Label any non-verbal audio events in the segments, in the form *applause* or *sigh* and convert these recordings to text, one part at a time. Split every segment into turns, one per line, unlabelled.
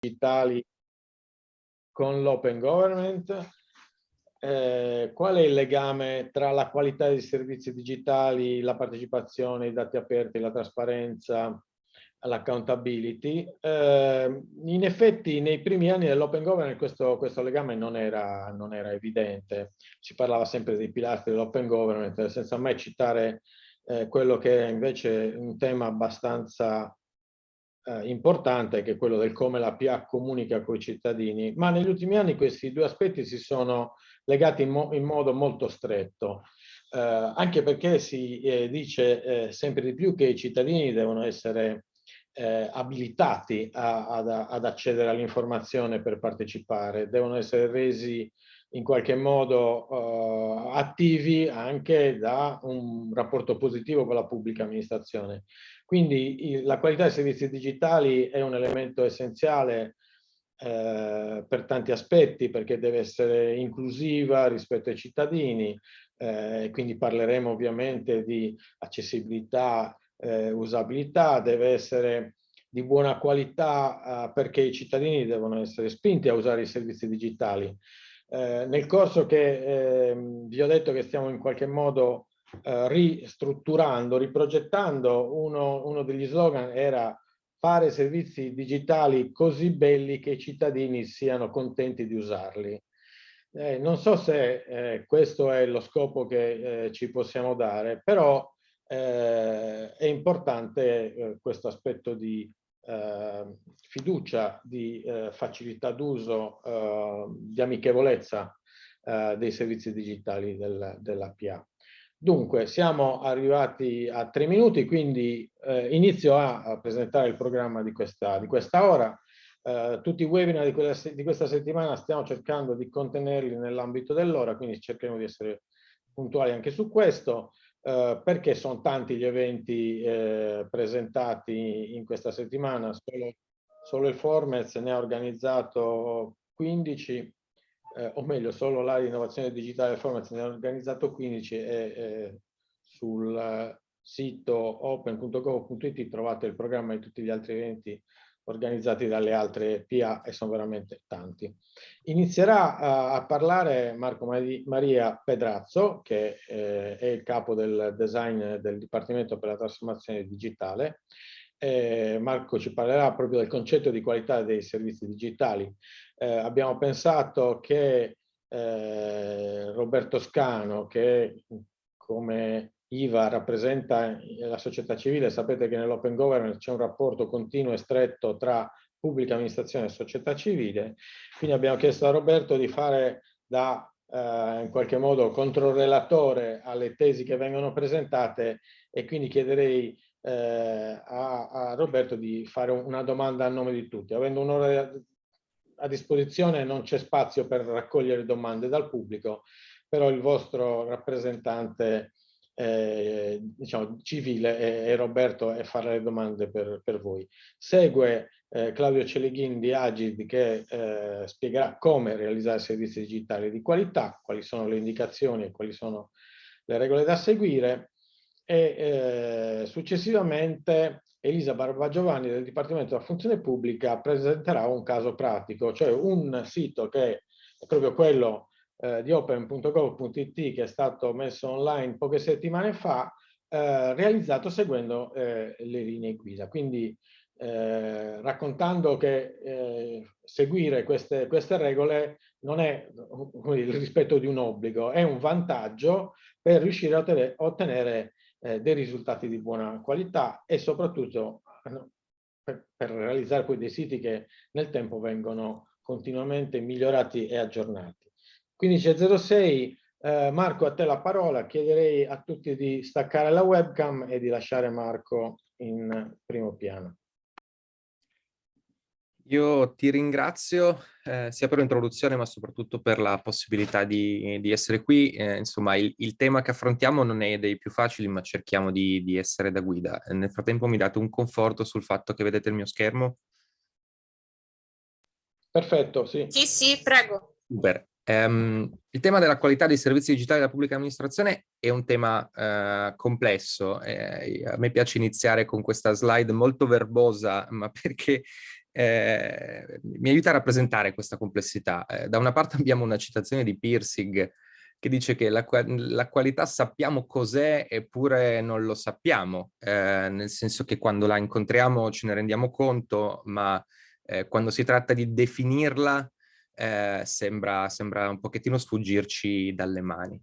digitali con l'open government, eh, qual è il legame tra la qualità dei servizi digitali, la partecipazione, i dati aperti, la trasparenza, l'accountability? Eh, in effetti nei primi anni dell'open government questo, questo legame non era, non era, evidente, si parlava sempre dei pilastri dell'open government senza mai citare eh, quello che è invece un tema abbastanza eh, importante che è quello del come la PA comunica con i cittadini, ma negli ultimi anni questi due aspetti si sono legati in, mo in modo molto stretto, eh, anche perché si eh, dice eh, sempre di più che i cittadini devono essere eh, abilitati a, ad, ad, accedere all'informazione per partecipare, devono essere resi in qualche modo uh, attivi anche da un rapporto positivo con la pubblica amministrazione. Quindi la qualità dei servizi digitali è un elemento essenziale eh, per tanti aspetti, perché deve essere inclusiva rispetto ai cittadini, eh, quindi parleremo ovviamente di accessibilità, eh, usabilità, deve essere di buona qualità eh, perché i cittadini devono essere spinti a usare i servizi digitali. Eh, nel corso che ehm, vi ho detto che stiamo in qualche modo eh, ristrutturando, riprogettando, uno, uno degli slogan era fare servizi digitali così belli che i cittadini siano contenti di usarli. Eh, non so se eh, questo è lo scopo che eh, ci possiamo dare, però eh, è importante eh, questo aspetto di fiducia, di facilità d'uso, di amichevolezza dei servizi digitali del, della PA. Dunque, siamo arrivati a tre minuti, quindi eh, inizio a, a, presentare il programma di questa, di questa ora. Eh, tutti i webinar di, quella, di, questa settimana stiamo cercando di contenerli nell'ambito dell'ora, quindi cercheremo di essere puntuali anche su questo, eh, perché sono tanti gli eventi eh, presentati in questa settimana, solo, solo il Formez ne ha organizzato 15, eh, o meglio solo l'area di innovazione digitale e formazione ha organizzato 15 e eh, sul sito open.gov.it trovate il programma di tutti gli altri eventi organizzati dalle altre PA e sono veramente tanti. Inizierà a, a parlare Marco Maria Pedrazzo, che eh, è il capo del design del Dipartimento per la trasformazione digitale. Eh, Marco ci parlerà proprio del concetto di qualità dei servizi digitali eh, abbiamo pensato che eh, Roberto Scano, che come IVA rappresenta la società civile, sapete che nell'open government c'è un rapporto continuo e stretto tra pubblica amministrazione e società civile, quindi abbiamo chiesto a Roberto di fare da eh, in qualche modo controrelatore alle tesi che vengono presentate e quindi chiederei eh, a, a, Roberto di fare una domanda a nome di tutti. Avendo un'ora a disposizione non c'è spazio per raccogliere domande dal pubblico, però il vostro rappresentante eh, diciamo, civile è, è, Roberto e farà le domande per, per voi. Segue eh, Claudio Celeghin di Agid che eh, spiegherà come realizzare servizi digitali di qualità, quali sono le indicazioni e quali sono le regole da seguire e eh, successivamente Elisa Barbagiovanni del Dipartimento della Funzione Pubblica presenterà un caso pratico, cioè un sito che è proprio quello eh, di open.gov.it che è stato messo online poche settimane fa, eh, realizzato seguendo eh, le linee guida. Quindi eh, raccontando che eh, seguire queste, queste, regole non è il rispetto di un obbligo, è un vantaggio per riuscire a ottenere, ottenere eh, dei risultati di buona qualità e soprattutto eh, per, per, realizzare poi dei siti che nel tempo vengono continuamente migliorati e aggiornati. 15.06, eh, Marco a te la parola, chiederei a tutti di staccare la webcam e di lasciare Marco in primo piano.
Io ti ringrazio eh, sia per l'introduzione ma soprattutto per la possibilità di, di essere qui. Eh, insomma, il, il, tema che affrontiamo non è dei più facili ma cerchiamo di, di essere da guida. Nel frattempo mi date un conforto sul fatto che vedete il mio schermo?
Perfetto, sì.
Sì, sì, prego.
Super. Um, il tema della qualità dei servizi digitali della pubblica amministrazione è un tema uh, complesso. Eh, a me piace iniziare con questa slide molto verbosa, ma *laughs* perché eh, mi aiuta a rappresentare questa complessità. Eh, da una parte *laughs* abbiamo una citazione di Pirsig che dice che la, la qualità sappiamo cos'è eppure non lo sappiamo, eh, nel senso che quando la incontriamo ce ne rendiamo conto, ma eh, quando si tratta di definirla eh, sembra, sembra un pochettino sfuggirci dalle mani.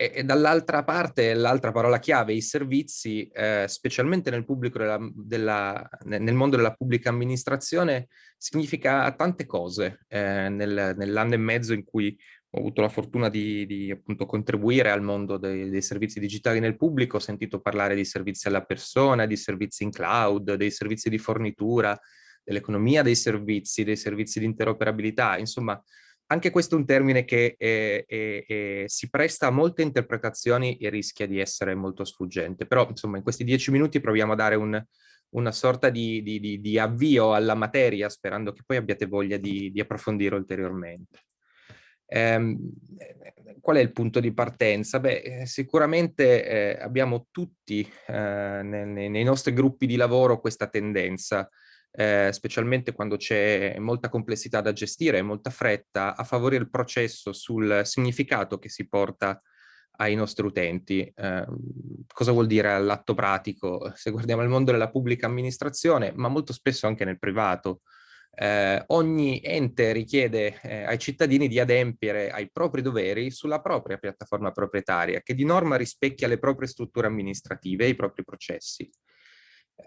E, e dall'altra parte, l'altra parola chiave, i servizi, eh, specialmente nel, della, della, nel, mondo della pubblica amministrazione, significa tante cose. Eh, nel, nell'anno e mezzo in cui ho avuto la fortuna di, di appunto contribuire al mondo dei, dei, servizi digitali nel pubblico, ho sentito parlare di servizi alla persona, di servizi in cloud, dei servizi di fornitura, dell'economia dei servizi, dei servizi di interoperabilità, insomma anche questo è un termine che è, è, è, si presta a molte interpretazioni e rischia di essere molto sfuggente. Però, insomma, in questi dieci minuti proviamo a dare un, una sorta di, di, di, di, avvio alla materia, sperando che poi abbiate voglia di, approfondire ulteriormente. Ehm, qual è il punto di partenza? Beh, sicuramente eh, abbiamo tutti eh, nei, nei nostri gruppi di lavoro questa tendenza eh, specialmente quando c'è molta complessità da gestire e molta fretta, a favorire il processo sul significato che si porta ai nostri utenti. Eh, cosa vuol dire all'atto pratico? Se guardiamo il mondo della pubblica amministrazione, ma molto spesso anche nel privato, eh, ogni ente richiede eh, ai cittadini di adempiere ai propri doveri sulla propria piattaforma proprietaria, che di norma rispecchia le proprie strutture amministrative e i propri processi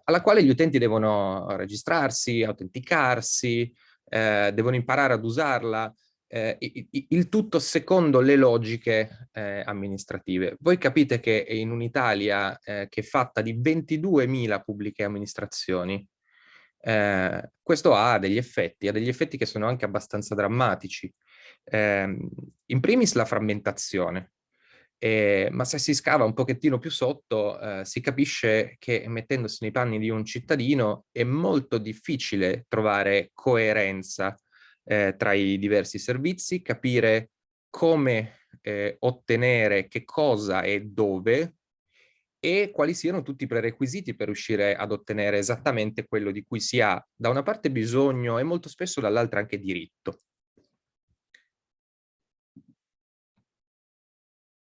alla quale gli utenti devono registrarsi, autenticarsi, eh, devono imparare ad usarla, eh, il tutto secondo le logiche eh, amministrative. Voi capite che in un'Italia eh, che è fatta di 22.000 pubbliche amministrazioni, eh, questo ha degli effetti, ha degli effetti che sono anche abbastanza drammatici. Ehm, in primis la frammentazione, eh, ma se si scava un pochettino più sotto eh, si capisce che mettendosi nei panni di un cittadino è molto difficile trovare coerenza eh, tra i diversi servizi, capire come eh, ottenere che cosa e dove e quali siano tutti i prerequisiti per riuscire ad ottenere esattamente quello di cui si ha da una parte bisogno e molto spesso dall'altra anche diritto.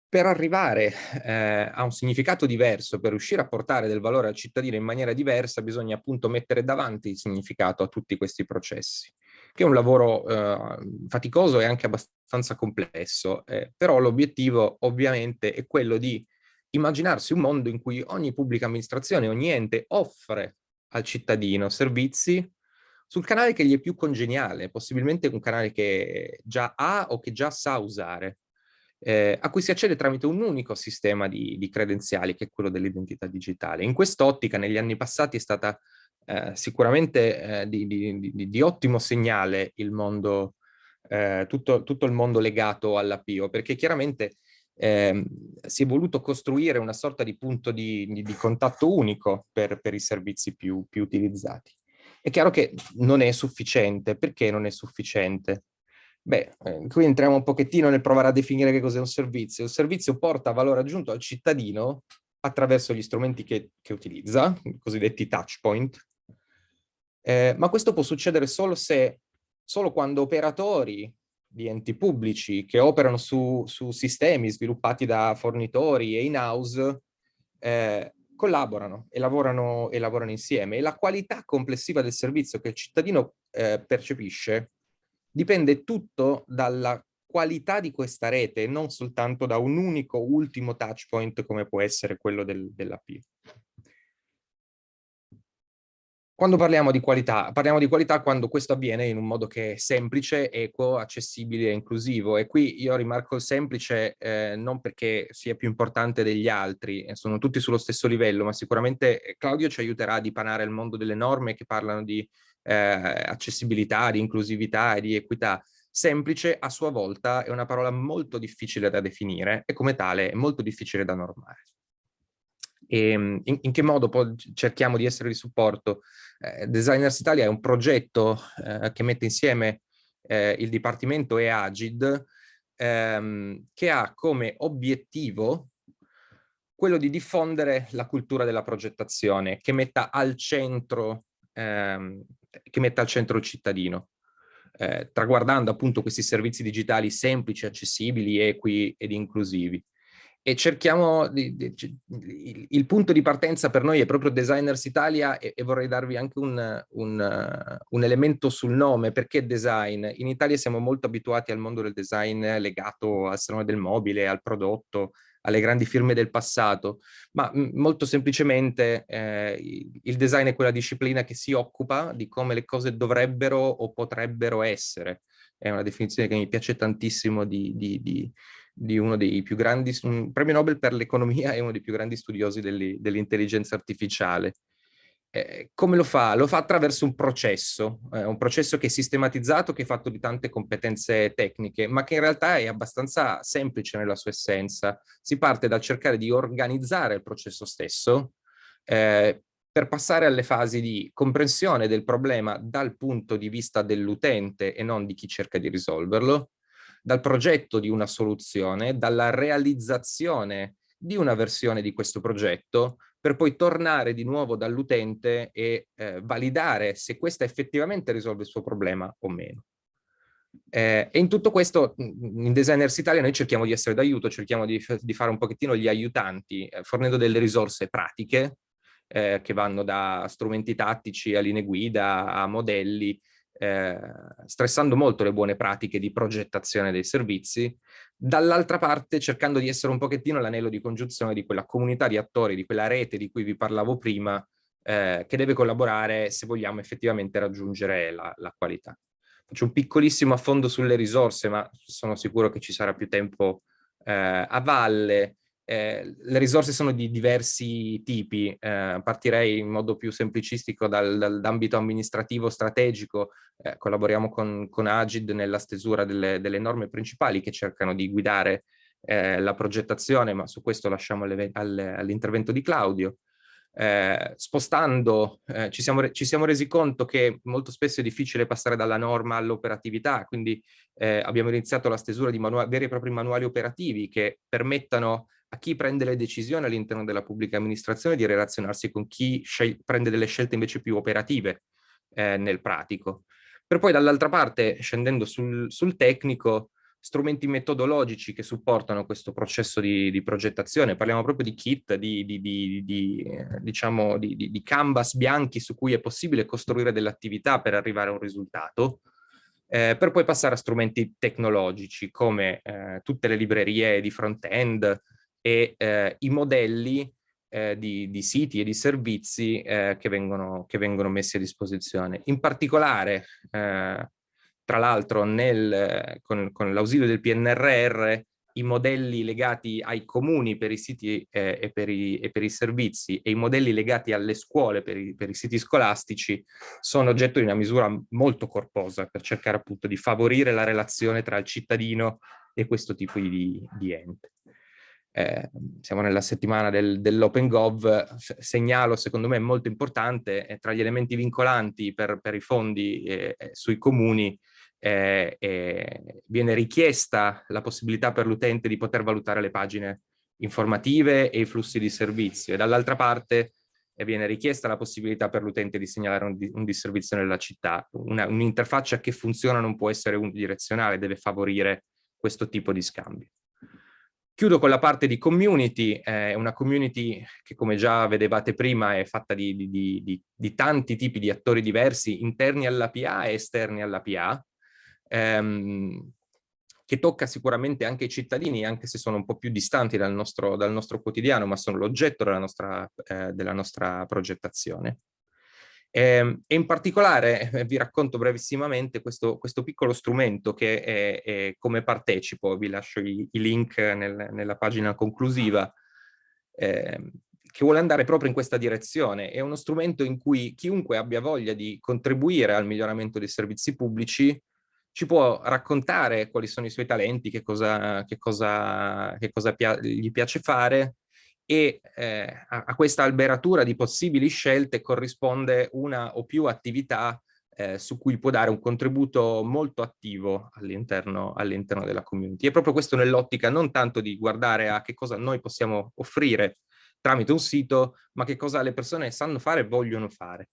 Per arrivare eh, a un significato diverso, per riuscire a portare del valore al cittadino in maniera diversa, bisogna appunto mettere davanti il significato a tutti questi processi, che è un lavoro eh, faticoso e anche abbastanza complesso, eh, però l'obiettivo ovviamente è quello di immaginarsi un mondo in cui ogni pubblica amministrazione, ogni ente offre al cittadino servizi sul canale che gli è più congeniale, possibilmente un canale che già ha o che già sa usare eh, a cui si accede tramite un unico sistema di, di credenziali che è quello dell'identità digitale. In quest'ottica negli anni passati è stata eh, sicuramente eh, di, di, di, ottimo segnale il mondo, eh, tutto, tutto, il mondo legato all'APIO, perché chiaramente eh, si è voluto costruire una sorta di punto di, contatto unico per, per i servizi più, più utilizzati. È chiaro che non è sufficiente. Perché non è sufficiente? Beh, eh, qui entriamo un pochettino nel provare a definire che cos'è un servizio. Il servizio porta valore aggiunto al cittadino attraverso gli strumenti che, che utilizza, i cosiddetti touch point, eh, ma questo può succedere solo se, solo quando operatori di enti pubblici che operano su, su sistemi sviluppati da fornitori e in-house eh, collaborano e lavorano, e lavorano insieme e la qualità complessiva del servizio che il cittadino eh, percepisce dipende tutto dalla qualità di questa rete e non soltanto da un unico ultimo touch point come può essere quello del, dell'AP. Quando parliamo di qualità, parliamo di qualità quando questo avviene in un modo che è semplice, equo, accessibile e inclusivo. E qui io rimarco semplice eh, non perché sia più importante degli altri, sono tutti sullo stesso livello, ma sicuramente eh, Claudio ci aiuterà a dipanare il mondo delle norme che parlano di eh, accessibilità, di inclusività e di equità. Semplice a sua volta è una parola molto difficile da definire e come tale è molto difficile da normare. E ehm, in, in che modo poi cerchiamo di essere di supporto? Eh, Designers Italia è un progetto eh, che mette insieme eh, il Dipartimento e Agid ehm, che ha come obiettivo quello di diffondere la cultura della progettazione, che metta al centro ehm, che metta al centro il cittadino, eh, traguardando appunto questi servizi digitali semplici, accessibili, equi ed inclusivi. E cerchiamo, di, di, il, il, punto di partenza per noi è proprio Designers Italia e, e vorrei darvi anche un, un, un, elemento sul nome, perché design? In Italia siamo molto abituati al mondo del design legato al salone del mobile, al prodotto, alle grandi firme del passato, ma molto semplicemente eh, il design è quella disciplina che si occupa di come le cose dovrebbero o potrebbero essere. È una definizione che mi piace tantissimo di, di, di di uno dei più grandi, un premio Nobel per l'economia e uno dei più grandi studiosi dell'intelligenza artificiale. Eh, come lo fa? Lo fa attraverso un processo, eh, un processo che è sistematizzato, che è fatto di tante competenze tecniche, ma che in realtà è abbastanza semplice nella sua essenza. Si parte dal cercare di organizzare il processo stesso, eh, per passare alle fasi di comprensione del problema dal punto di vista dell'utente e non di chi cerca di risolverlo, dal progetto di una soluzione, dalla realizzazione di una versione di questo progetto, per poi tornare di nuovo dall'utente e eh, validare se questa effettivamente risolve il suo problema o meno. Eh, e in tutto questo, in Designers Italia, noi cerchiamo di essere d'aiuto, cerchiamo di, di, fare un pochettino gli aiutanti, eh, fornendo delle risorse pratiche, eh, che vanno da strumenti tattici a linee guida, a modelli, eh, stressando molto le buone pratiche di progettazione dei servizi, dall'altra parte cercando di essere un pochettino l'anello di congiunzione di quella comunità di attori, di quella rete di cui vi parlavo prima, eh, che deve collaborare se vogliamo effettivamente raggiungere la, la qualità. Faccio un piccolissimo affondo sulle risorse, ma sono sicuro che ci sarà più tempo eh, a valle. Eh, le risorse sono di diversi tipi, eh, partirei in modo più semplicistico dal, dall'ambito amministrativo strategico, eh, collaboriamo con, con, Agid nella stesura delle, delle, norme principali che cercano di guidare eh, la progettazione, ma su questo lasciamo all'intervento di Claudio. Eh, spostando eh, ci siamo, ci, siamo resi conto che molto spesso è difficile passare dalla norma all'operatività, quindi abbiamo iniziato la stesura di veri e propri manuali operativi che permettano a chi prende le decisioni all'interno della pubblica amministrazione di relazionarsi con chi prende delle scelte invece più operative eh, nel pratico. Per poi dall'altra parte, scendendo sul, sul, tecnico, strumenti metodologici che supportano questo processo di, di progettazione, parliamo proprio di kit, di, di, di eh, diciamo, di, canvas bianchi su cui è possibile costruire delle attività per arrivare a un risultato, eh, per poi passare a strumenti tecnologici come eh, tutte le librerie di front-end, e eh, i modelli eh, di, di, siti e di servizi eh, che, vengono, che, vengono, messi a disposizione. In particolare, eh, tra l'altro, con, con l'ausilio del PNRR, i modelli legati ai comuni per i siti eh, e, per i, e, per i, servizi e i modelli legati alle scuole per i, per i, siti scolastici sono oggetto di una misura molto corposa per cercare appunto di favorire la relazione tra il cittadino e questo tipo di, di ente eh, siamo nella settimana del, dell'Open Gov, segnalo secondo me molto importante, eh, tra gli elementi vincolanti per, per i fondi eh, eh sui comuni eh, viene richiesta la possibilità per l'utente di poter valutare le pagine informative e i flussi di servizio e dall'altra parte viene richiesta la possibilità per l'utente di segnalare un, un, disservizio nella città. Un'interfaccia che funziona non può essere unidirezionale, deve favorire questo tipo di scambio. Chiudo con la parte di community, è una community che come già vedevate prima è fatta di, di, di, di tanti tipi di attori diversi interni alla PA e esterni alla PA, ehm, che tocca sicuramente anche i cittadini, anche se sono un po' più distanti dal nostro, dal nostro quotidiano, ma sono l'oggetto della, eh, della nostra progettazione. E, ehm, e in particolare eh, vi racconto brevissimamente questo, questo piccolo strumento che è, è, come partecipo, vi lascio i, i link nel, nella pagina conclusiva, eh, che vuole andare proprio in questa direzione. È uno strumento in cui chiunque abbia voglia di contribuire al miglioramento dei servizi pubblici ci può raccontare quali sono i suoi talenti, che cosa, che cosa, che cosa pia gli piace fare, e eh, a, a, questa alberatura di possibili scelte corrisponde una o più attività eh, su cui può dare un contributo molto attivo all'interno all della community. È proprio questo nell'ottica non tanto di guardare a che cosa noi possiamo offrire tramite un sito, ma che cosa le persone sanno fare e vogliono fare.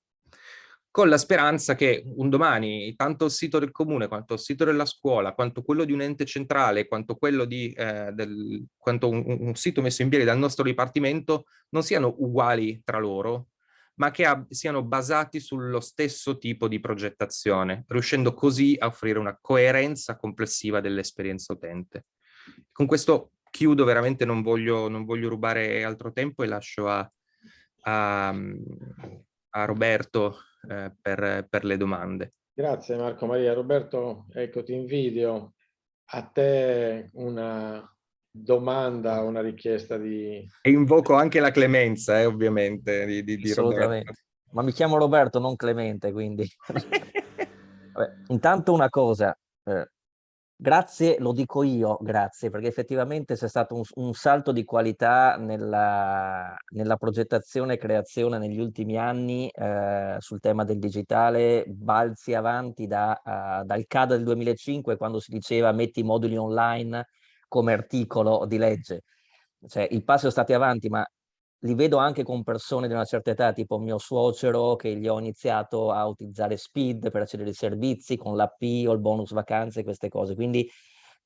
Con la speranza che un domani tanto il sito del comune, quanto il sito della scuola, quanto quello di un ente centrale, quanto di eh, del, quanto un, un, sito messo in piedi dal nostro dipartimento non siano uguali tra loro, ma che siano basati sullo stesso tipo di progettazione, riuscendo così a offrire una coerenza complessiva dell'esperienza utente. Con questo chiudo, veramente non voglio, non voglio rubare altro tempo e lascio a, a, a Roberto eh, per, per, le domande.
Grazie Marco Maria. Roberto, ecco ti invidio. A te una domanda, una richiesta di...
E invoco anche la clemenza, eh, ovviamente, di, di, di
Assolutamente. Roberto. Ma mi chiamo Roberto, non Clemente, quindi... *laughs* Vabbè, intanto una cosa, eh, Grazie, lo dico io, grazie, perché effettivamente c'è stato un, un salto di qualità nella, nella, progettazione e creazione negli ultimi anni eh, sul tema del digitale, balzi avanti da, uh, dal CAD del 2005 quando si diceva metti i moduli online come articolo di legge. Cioè, il passo è stato avanti, ma li vedo anche con persone di una certa età, tipo mio suocero, che gli ho iniziato a utilizzare Speed per accedere ai servizi con l'AP o il bonus vacanze, queste cose. Quindi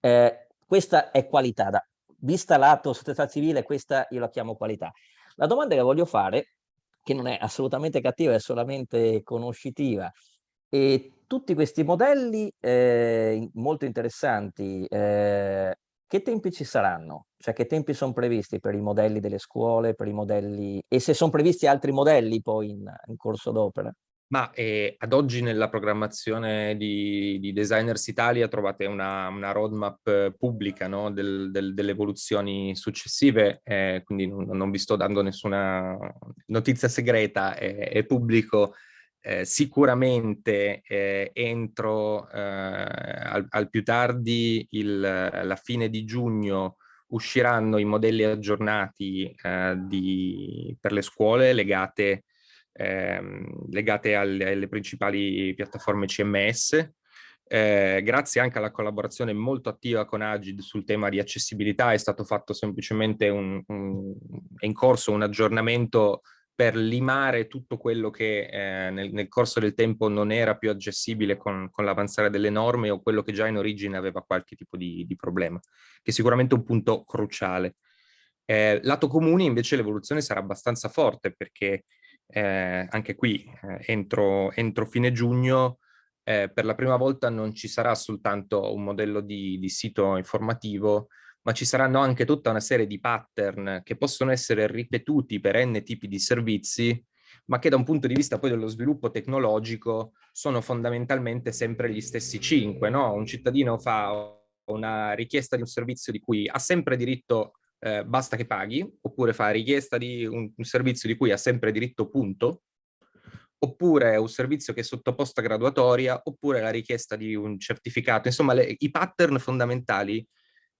eh, questa è qualità. Da, vista lato società civile, questa io la chiamo qualità. La domanda che voglio fare, che non è assolutamente cattiva, è solamente conoscitiva, e tutti questi modelli eh, molto interessanti, eh, che tempi ci saranno? Cioè che tempi sono previsti per i modelli delle scuole, per i modelli... e se sono previsti altri modelli poi in, in corso d'opera?
Ma eh, ad oggi nella programmazione di, di Designers Italia trovate una, una roadmap pubblica no? del, del, delle evoluzioni successive, eh, quindi non, non, vi sto dando nessuna notizia segreta, è pubblico eh, sicuramente eh, entro eh, al, al, più tardi il, la fine di giugno usciranno i modelli aggiornati eh, di, per le scuole legate, ehm, legate alle, alle, principali piattaforme CMS. Eh, grazie anche alla collaborazione molto attiva con Agid sul tema di accessibilità è stato fatto semplicemente un, un in corso un aggiornamento per limare tutto quello che eh, nel, nel, corso del tempo non era più accessibile con, con l'avanzare delle norme o quello che già in origine aveva qualche tipo di, di problema, che è sicuramente un punto cruciale. Eh, lato comuni invece l'evoluzione sarà abbastanza forte perché eh, anche qui eh, entro, entro, fine giugno eh, per la prima volta non ci sarà soltanto un modello di, di sito informativo ma ci saranno anche tutta una serie di pattern che possono essere ripetuti per n tipi di servizi, ma che da un punto di vista poi dello sviluppo tecnologico sono fondamentalmente sempre gli stessi cinque. No? Un cittadino fa una richiesta di un servizio di cui ha sempre diritto, eh, basta che paghi, oppure fa richiesta di un, un servizio di cui ha sempre diritto punto, oppure un servizio che è sottoposto a graduatoria, oppure la richiesta di un certificato. Insomma, le, i pattern fondamentali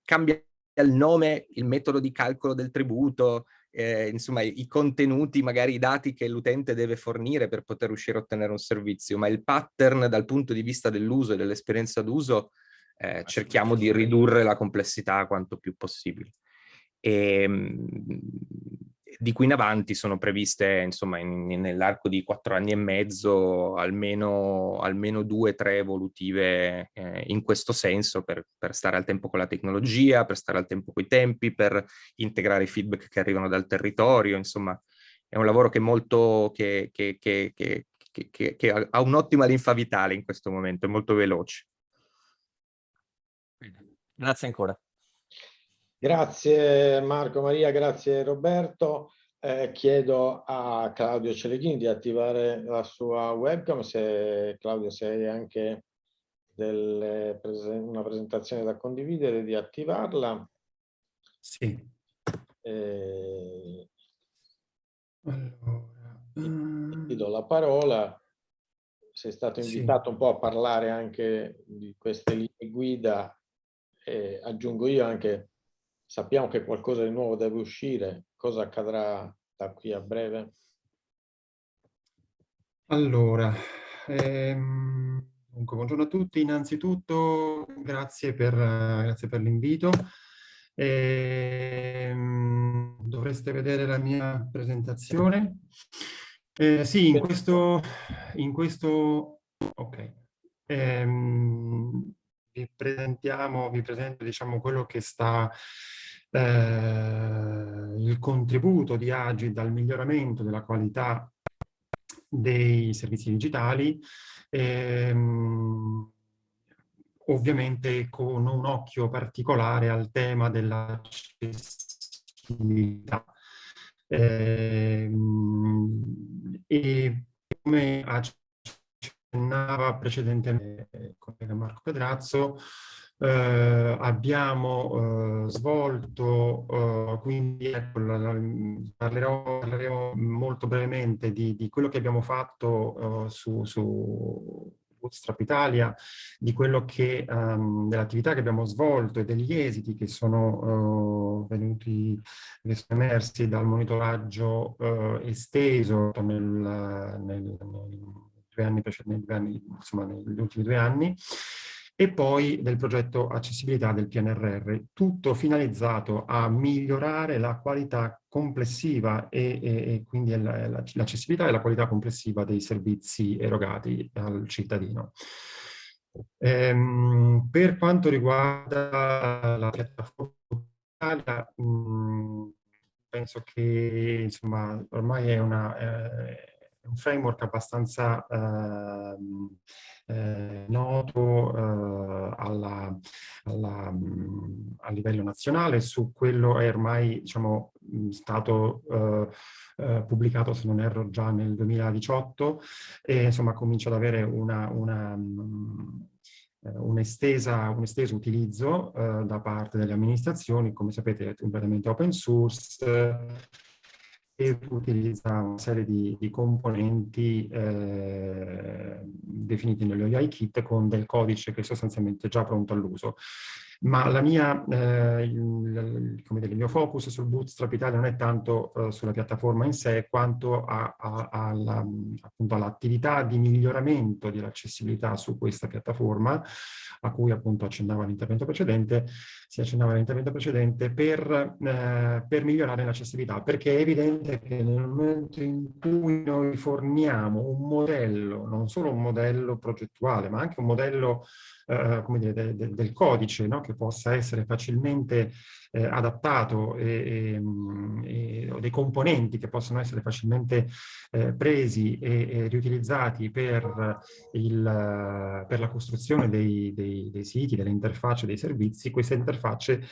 cambiano il nome, il metodo di calcolo del tributo, eh, insomma i, i contenuti, magari i dati che l'utente deve fornire per poter riuscire a ottenere un servizio, ma il pattern dal punto di vista dell'uso e dell'esperienza d'uso eh, cerchiamo di ridurre la complessità quanto più possibile. E, ehm, di qui in avanti sono previste, insomma, nell'arco di quattro anni e mezzo, almeno, almeno due o tre evolutive eh, in questo senso per, per, stare al tempo con la tecnologia, per stare al tempo con i tempi, per integrare i feedback che arrivano dal territorio, insomma, è un lavoro che, molto, che, che, che ha un'ottima linfa vitale in questo momento, è molto veloce.
Grazie ancora.
Grazie Marco Maria, grazie Roberto. Eh, chiedo a Claudio Celeghini di attivare la sua webcam, se Claudio se hai anche delle, una presentazione da condividere, di attivarla.
Sì.
Eh, allora, ti, ti, do la parola. Sei stato invitato sì. un po' a parlare anche di queste linee guida e aggiungo io anche Sappiamo che qualcosa di nuovo deve uscire. Cosa accadrà da qui a breve?
Allora, ehm, dunque, buongiorno a tutti. Innanzitutto grazie per, grazie per l'invito. Ehm, dovreste vedere la mia presentazione. Eh, sì, in questo, in questo ok. Ehm, vi presentiamo, vi presento diciamo quello che sta eh, il contributo di Agi dal miglioramento della qualità dei servizi digitali, ehm, ovviamente con un occhio particolare al tema dell'accessibilità. Ehm, e come accennava precedentemente il collega Marco Pedrazzo, eh, abbiamo eh, svolto, eh, quindi ecco, parlerò, parleremo molto brevemente di, di, quello che abbiamo fatto eh, su, su Bootstrap Italia, di quello che, um, dell'attività che abbiamo svolto e degli esiti che sono uh, venuti, che sono emersi dal monitoraggio uh, esteso nel, nel, nel, due anni, negli, anni, insomma, negli ultimi due anni e poi del progetto accessibilità del PNRR, tutto finalizzato a migliorare la qualità complessiva e, e, e quindi l'accessibilità e la qualità complessiva dei servizi erogati al cittadino. Ehm, per quanto riguarda la piattaforma Italia, penso che insomma ormai è una... Eh, un framework abbastanza eh, eh, noto eh, alla, alla, mh, a livello nazionale, su quello è ormai diciamo, stato eh, eh, pubblicato, se non erro, già nel 2018 e insomma comincia ad avere una, una eh, un, estesa, un, esteso utilizzo uh, da parte delle amministrazioni, come sapete è completamente open source, e utilizza una serie di, di componenti eh, definiti nello UI kit con del codice che è sostanzialmente già pronto all'uso ma la mia, eh, il, come dire, il, mio focus sul Bootstrap Italia non è tanto eh, sulla piattaforma in sé quanto all'attività all di miglioramento dell'accessibilità su questa piattaforma a cui appunto accennava l'intervento precedente, si accennava l'intervento precedente per, eh, per migliorare l'accessibilità, perché è evidente che nel momento in cui noi forniamo un modello, non solo un modello progettuale, ma anche un modello eh, dire, de, de, del codice no? che possa essere facilmente eh, adattato e, e, mm, e, o dei componenti che possono essere facilmente eh, presi e, riutilizzati per, il, per la costruzione dei, dei, dei siti, delle interfacce, dei servizi, queste interfacce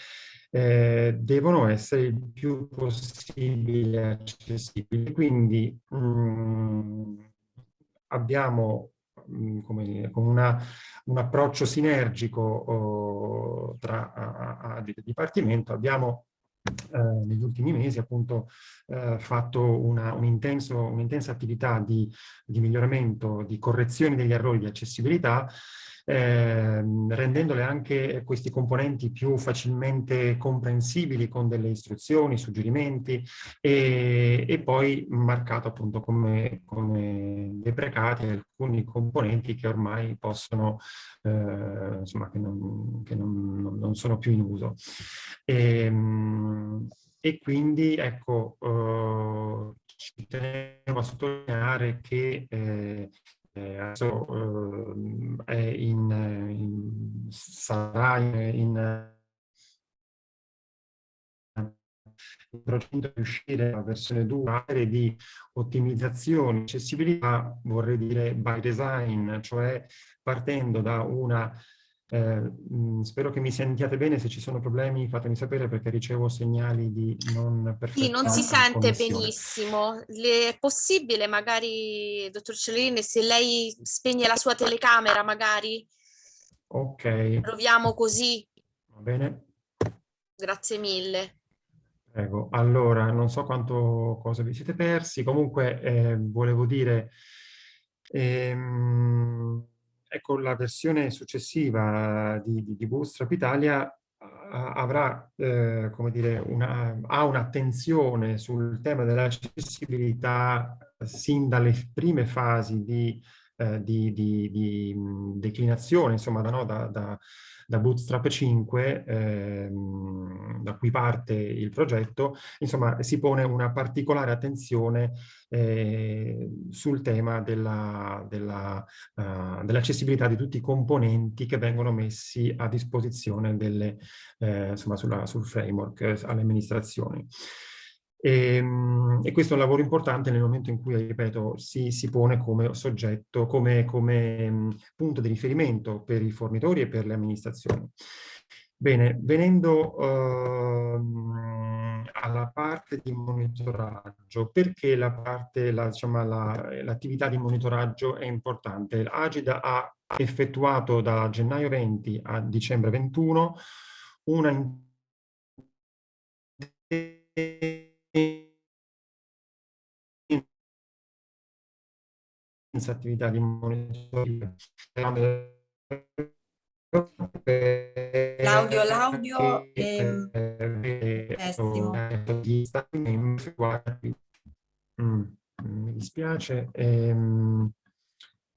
eh, devono essere il più possibile accessibili. Quindi mh, mm, abbiamo come, con una, un approccio sinergico oh, tra a, a, a dipartimento abbiamo eh, negli ultimi mesi appunto eh, fatto un'intensa un attività di, di miglioramento, di correzione degli errori di accessibilità eh, rendendole anche questi componenti più facilmente comprensibili con delle istruzioni, suggerimenti e, e poi marcato appunto come, come deprecati alcuni componenti che ormai possono, eh, insomma, che, non, che non, non, sono più in uso. E, ehm, e quindi ecco, eh, ci tenevo a sottolineare che eh, adesso eh, è in, in, sarà in, in progetto di uscire la versione 2 di ottimizzazione, accessibilità, vorrei dire by design, cioè partendo da una eh, mh, spero che mi sentiate bene, se ci sono problemi fatemi sapere perché ricevo segnali di non perfetta
Sì, non si sente benissimo. Le, è possibile magari, dottor Cellini, se lei spegne la sua telecamera magari?
Ok.
Proviamo così.
Va bene.
Grazie mille.
Prego. Allora, non so quanto cosa vi siete persi, comunque eh, volevo dire... Ehm, ecco, la versione successiva di, di, di Bootstrap Italia avrà, eh, come dire, una, ha un'attenzione sul tema dell'accessibilità sin dalle prime fasi di eh, di, di, di, declinazione, insomma, da, no, da, da, da Bootstrap 5, ehm, da cui parte il progetto, insomma, si pone una particolare attenzione eh, sul tema dell'accessibilità della, uh, dell di tutti i componenti che vengono messi a disposizione delle, eh, insomma, sulla, sul framework eh, alle amministrazioni. E, ehm, e, questo è un lavoro importante nel momento in cui, ripeto, si, si pone come soggetto, come, come punto di riferimento per i fornitori e per le amministrazioni. Bene, venendo uh, alla parte di monitoraggio, perché la parte, la, diciamo, l'attività la, di monitoraggio è importante? L'Agid ha effettuato da gennaio 20 a dicembre 21 una attività di monitoraggio.
L'audio, l'audio è pessimo.
Mm, mi dispiace. Ehm,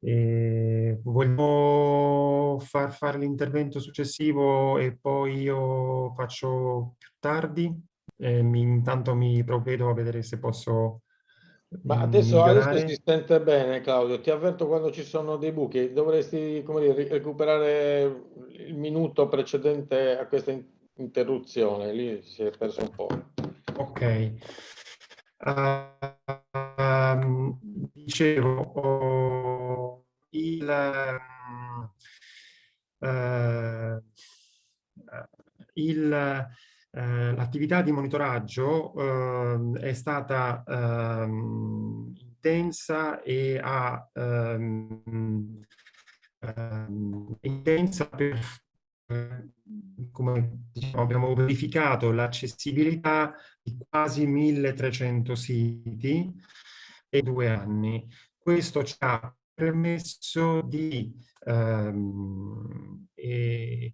eh, vogliamo far fare l'intervento successivo e poi io faccio più tardi? Eh, mi, intanto mi provvedo a vedere se posso
ma adesso, adesso, si sente bene Claudio, ti avverto quando ci sono dei buchi, dovresti come dire, recuperare il minuto precedente a questa interruzione, lì si è perso un po'.
Ok. Uh, dicevo, oh, il, uh, il eh, l'attività di monitoraggio eh, è stata eh, intensa e ha ehm, ehm, intensa per come diciamo, abbiamo verificato l'accessibilità di quasi 1300 siti in due anni. Questo ci ha permesso di ehm,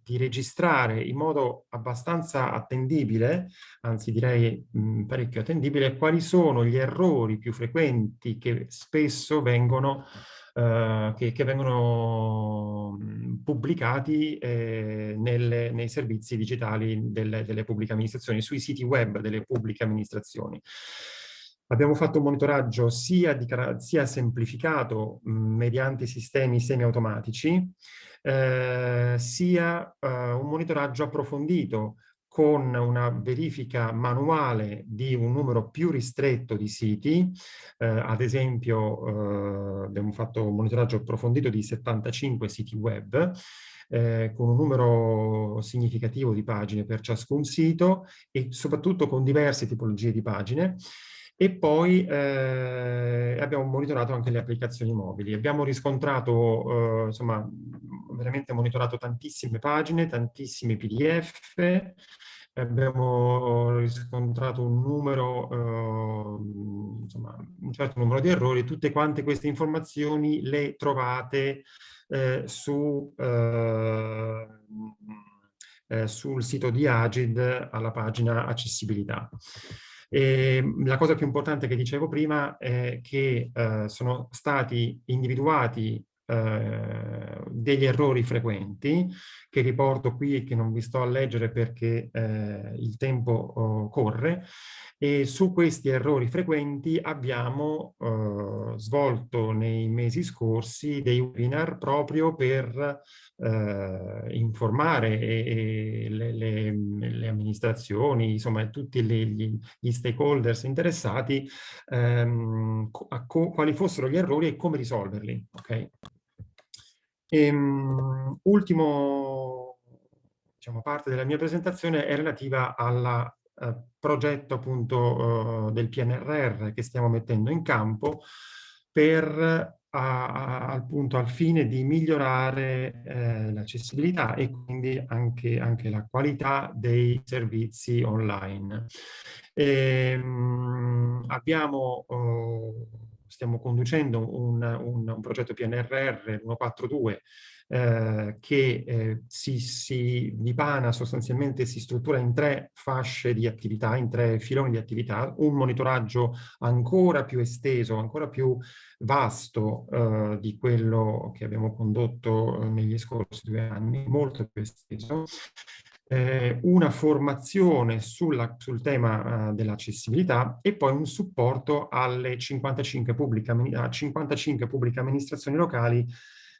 di registrare in modo abbastanza attendibile, anzi direi mh, parecchio attendibile, quali sono gli errori più frequenti che spesso vengono Uh, che, che, vengono pubblicati eh, nelle, nei servizi digitali delle, delle, pubbliche amministrazioni, sui siti web delle pubbliche amministrazioni. Abbiamo fatto un monitoraggio sia, di, sia semplificato mh, mediante sistemi semiautomatici, eh, sia eh, un monitoraggio approfondito con una verifica manuale di un numero più ristretto di siti, eh, ad esempio eh, abbiamo fatto un monitoraggio approfondito di 75 siti web, eh, con un numero significativo di pagine per ciascun sito e soprattutto con diverse tipologie di pagine, e poi eh, abbiamo monitorato anche le applicazioni mobili. Abbiamo riscontrato, eh, insomma, veramente monitorato tantissime pagine, tantissimi PDF, abbiamo riscontrato un numero, eh, insomma, un certo numero di errori, tutte quante queste informazioni le trovate eh, su, eh, eh, sul sito di Agid alla pagina accessibilità. E ehm, la cosa più importante che dicevo prima è che eh, sono stati individuati eh, degli errori frequenti che riporto qui e che non vi sto a leggere perché eh, il tempo oh, corre e su questi errori frequenti abbiamo eh, svolto nei mesi scorsi dei webinar proprio per eh, informare e, e le, le, le, amministrazioni, insomma tutti le, gli, gli, stakeholders interessati ehm, quali fossero gli errori e come risolverli. Okay? E, um, ultimo diciamo, parte della mia presentazione è relativa al eh, progetto appunto eh, del PNRR che stiamo mettendo in campo per a, a, appunto al fine di migliorare eh, l'accessibilità e quindi anche, anche, la qualità dei servizi online. E, mh, abbiamo oh, stiamo conducendo un, un, un progetto PNRR 142 eh, che eh, si, si dipana sostanzialmente, si struttura in tre fasce di attività, in tre filoni di attività, un monitoraggio ancora più esteso, ancora più vasto eh, di quello che abbiamo condotto eh, negli scorsi due anni, molto più esteso, eh, una formazione sulla, sul tema uh, dell'accessibilità e poi un supporto alle 55 pubbliche, a 55 pubbliche amministrazioni locali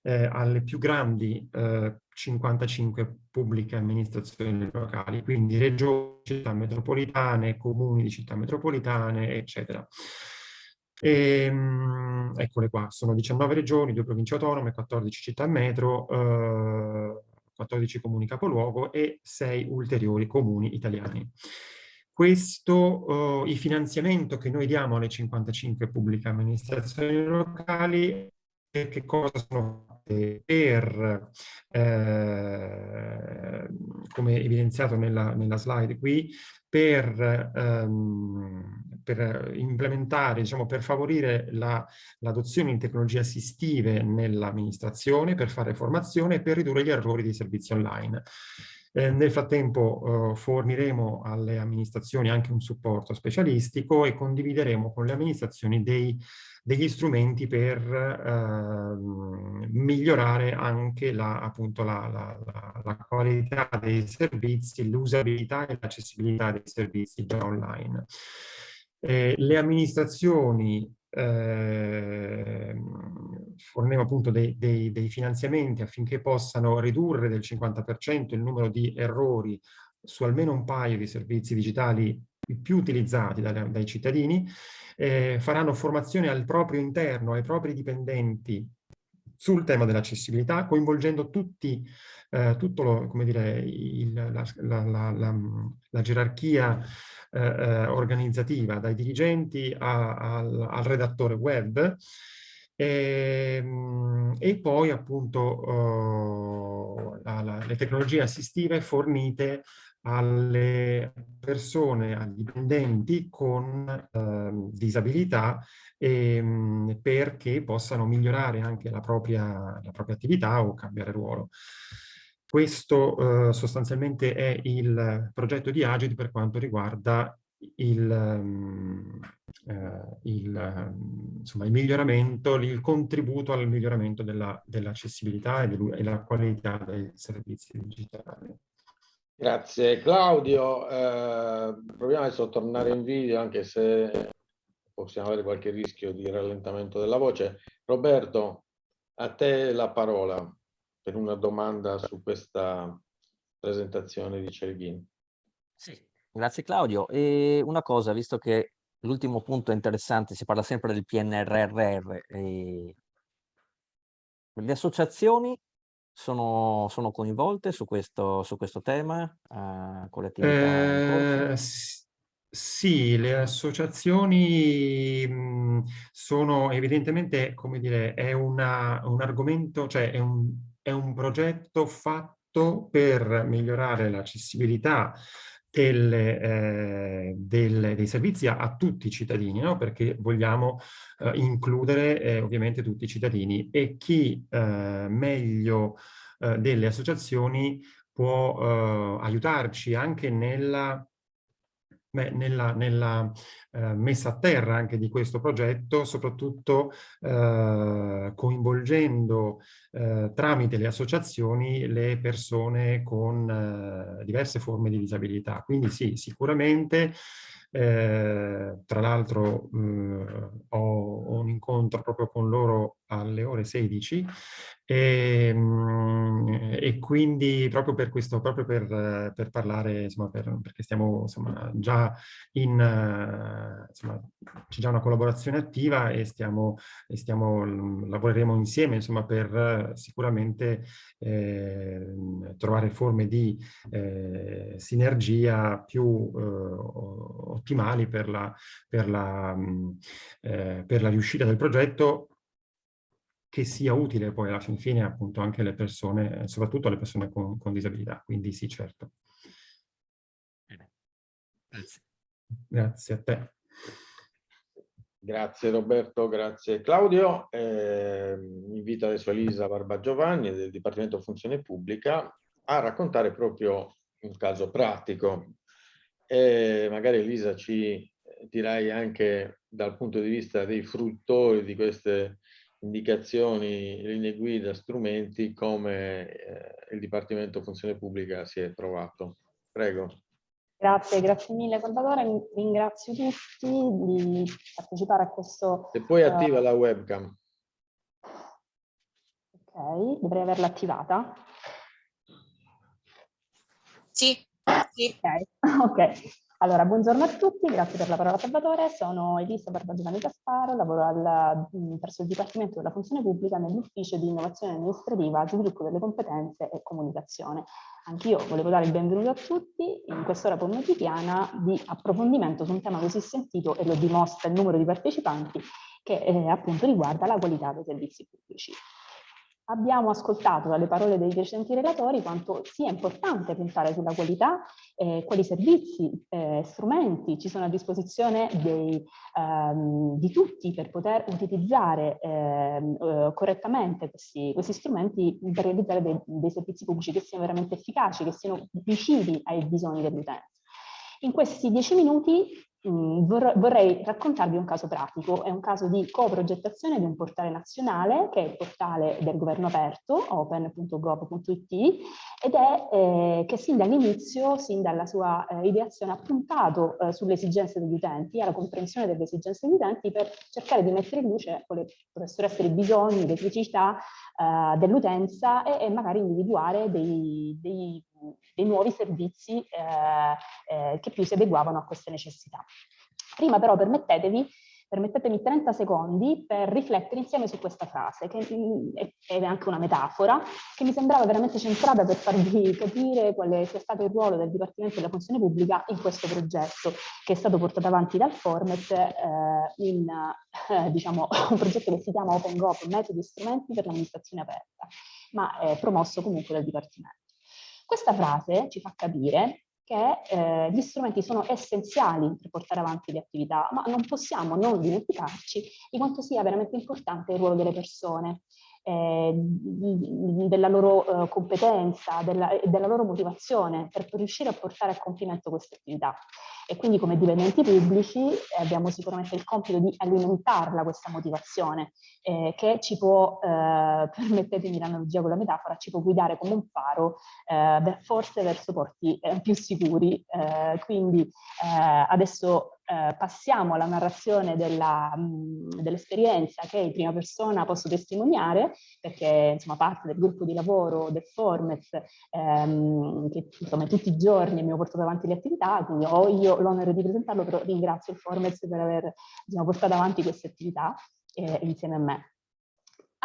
eh, alle più grandi eh, 55 pubbliche amministrazioni locali, quindi regioni, città metropolitane, comuni di città metropolitane, eccetera. E, ehm, eccole qua, sono 19 regioni, 2 province autonome, 14 città metro, eh, 14 comuni capoluogo e 6 ulteriori comuni italiani. Questo, uh, il finanziamento che noi diamo alle 55 pubbliche amministrazioni locali, che cosa sono per, eh, come evidenziato nella, nella, slide qui, per, ehm, per implementare, diciamo, per favorire l'adozione la, di tecnologie assistive nell'amministrazione, per fare formazione e per ridurre gli errori dei servizi online. Eh, nel frattempo eh, forniremo alle amministrazioni anche un supporto specialistico e condivideremo con le amministrazioni dei degli strumenti per eh, migliorare anche la, appunto la, la, la qualità dei servizi, l'usabilità e l'accessibilità dei servizi già online. Eh, le amministrazioni eh, forniamo appunto dei, dei, dei, finanziamenti affinché possano ridurre del 50% il numero di errori su almeno un paio di servizi digitali più utilizzati dai, dai cittadini eh, faranno formazione al proprio interno, ai propri dipendenti sul tema dell'accessibilità, coinvolgendo tutti, eh, tutto lo, come dire, il, la, la, la, la, gerarchia eh, eh, organizzativa, dai dirigenti a, al, al, redattore web, e, ehm, e poi appunto oh, le tecnologie assistive fornite alle persone, agli dipendenti con eh, disabilità e, ehm, perché possano migliorare anche la propria, la propria attività o cambiare ruolo. Questo eh, sostanzialmente è il progetto di Agit per quanto riguarda il, um, eh, il, insomma, il, miglioramento, il contributo al miglioramento dell'accessibilità dell e della qualità dei servizi digitali.
Grazie Claudio, eh, proviamo adesso a tornare in video anche se possiamo avere qualche rischio di rallentamento della voce. Roberto, a te la parola per una domanda su questa presentazione di Celghin.
Sì, grazie Claudio. E una cosa, visto che l'ultimo punto interessante, si parla sempre del PNRR, le associazioni sono, sono coinvolte su questo, su questo tema uh, con le attività
eh, Sì, le associazioni sono evidentemente, come dire, è una, un argomento, cioè è un, è un progetto fatto per migliorare l'accessibilità delle, eh, delle, dei servizi a, a, tutti i cittadini, no? perché vogliamo eh, includere eh, ovviamente tutti i cittadini e chi eh, meglio eh, delle associazioni può eh, aiutarci anche nella beh, nella, nella eh, messa a terra anche di questo progetto, soprattutto eh, coinvolgendo eh, tramite le associazioni le persone con eh, diverse forme di disabilità. Quindi sì, sicuramente eh, tra l'altro ho un incontro proprio con loro alle ore 16 e, ehm, e, quindi proprio per questo, proprio per, per parlare, insomma, per, perché stiamo insomma, già in, insomma, c'è già una collaborazione attiva e stiamo, e stiamo lavoreremo insieme, insomma, per sicuramente eh, trovare forme di eh, sinergia più eh, ottimali per la, per, la, eh, per la riuscita del progetto che sia utile poi alla fin fine appunto anche alle persone, soprattutto alle persone con, con disabilità. Quindi sì, certo.
Grazie.
Grazie a te.
Grazie Roberto, grazie Claudio. Eh, invito adesso Elisa Barbagiovanni del Dipartimento Funzione Pubblica a raccontare proprio un caso pratico. E magari Elisa ci dirai anche dal punto di vista dei fruttori di queste indicazioni, linee guida, strumenti, come eh, il Dipartimento Funzione Pubblica si è trovato. Prego.
Grazie, grazie mille Salvatore, ringrazio tutti di partecipare a questo...
Se poi uh, attiva la webcam.
Ok, dovrei averla attivata.
Sì, sì.
Ok, *laughs* ok. Allora, buongiorno a tutti, grazie per la parola Salvatore. Sono Elisa Barbagiovanni Gasparo, lavoro al, presso il Dipartimento della Funzione Pubblica nell'Ufficio di Innovazione Amministrativa, Sviluppo delle Competenze e Comunicazione. Anch'io volevo dare il benvenuto a tutti in quest'ora pomeridiana di approfondimento su un tema così sentito e lo dimostra il numero di partecipanti che eh, appunto riguarda la qualità dei servizi pubblici. Abbiamo ascoltato dalle parole dei precedenti relatori quanto sia importante puntare sulla qualità, eh, quali servizi, eh, strumenti ci sono a disposizione dei, ehm, di tutti per poter utilizzare ehm, eh, correttamente questi, questi, strumenti per realizzare dei, dei servizi pubblici che siano veramente efficaci, che siano vicini ai bisogni dell'utenza. In questi dieci minuti Mm, vorrei raccontarvi un caso pratico, è un caso di coprogettazione di un portale nazionale che è il portale del governo aperto, open.gov.it ed è eh, che sin dall'inizio, sin dalla sua eh, ideazione ha puntato eh, sulle esigenze degli utenti, alla comprensione delle esigenze degli utenti per cercare di mettere in luce quali potessero essere i bisogni, le criticità eh, dell'utenza e, e, magari individuare dei, dei dei nuovi servizi eh, eh, che più si adeguavano a queste necessità. Prima però permettetevi permettetemi 30 secondi per riflettere insieme su questa frase, che è anche una metafora, che mi sembrava veramente centrata per farvi *laughs* capire quale sia stato il ruolo del Dipartimento della Funzione Pubblica in questo progetto, che è stato portato avanti dal Formet eh, in eh, diciamo, *laughs* un progetto che si chiama OpenGov, metodi e strumenti per l'amministrazione aperta, ma è promosso comunque dal Dipartimento. Questa frase ci fa capire che eh, gli strumenti sono essenziali per portare avanti le attività, ma non possiamo non dimenticarci di quanto sia veramente importante il ruolo delle persone, eh, della loro eh, competenza, della, della loro motivazione per riuscire a portare a compimento queste attività e quindi come dipendenti pubblici eh, abbiamo sicuramente il compito di alimentarla questa motivazione eh, che ci può, eh, *laughs* permettetemi l'analogia con la metafora, ci può guidare come un faro eh, forse verso porti eh, più sicuri. Quindi adesso eh, passiamo alla narrazione dell'esperienza dell che in prima persona posso testimoniare, perché insomma parte del gruppo di lavoro del Formez, ehm, che insomma tutti i giorni mi ho portato avanti le attività, quindi ho io l'onore di presentarlo, però ringrazio il Formez per aver diciamo, portato avanti queste attività eh, insieme a me.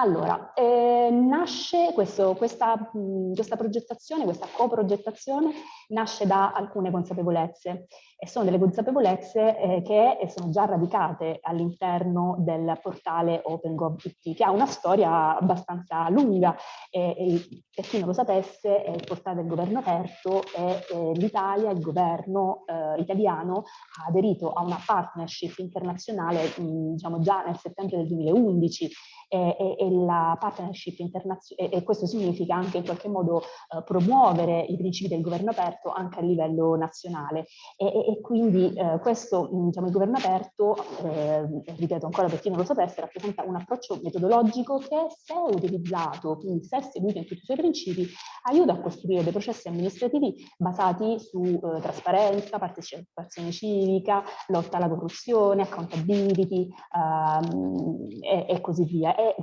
Allora, eh, nasce questo, questa, questa, progettazione, questa coprogettazione, nasce da alcune consapevolezze e sono delle consapevolezze eh, che sono già radicate all'interno del portale OpenGov.it, che ha una storia abbastanza lunga e, e per chi non lo sapesse è il portale del governo aperto e eh, l'Italia, il governo eh, italiano ha aderito a una partnership internazionale mh, diciamo già nel settembre del 2011 e, e la partnership internazionale, e, questo significa anche in qualche modo eh, promuovere i principi del governo aperto anche a livello nazionale. E, e quindi eh, questo, diciamo, il governo aperto, eh, ripeto ancora per chi non lo sapesse, rappresenta un approccio metodologico che se utilizzato, quindi se seguito in tutti i suoi principi, aiuta a costruire dei processi amministrativi basati su eh, trasparenza, partecipazione civica, lotta alla corruzione, accountability ehm, e, e così via è,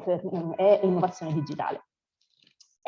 è innovazione digitale.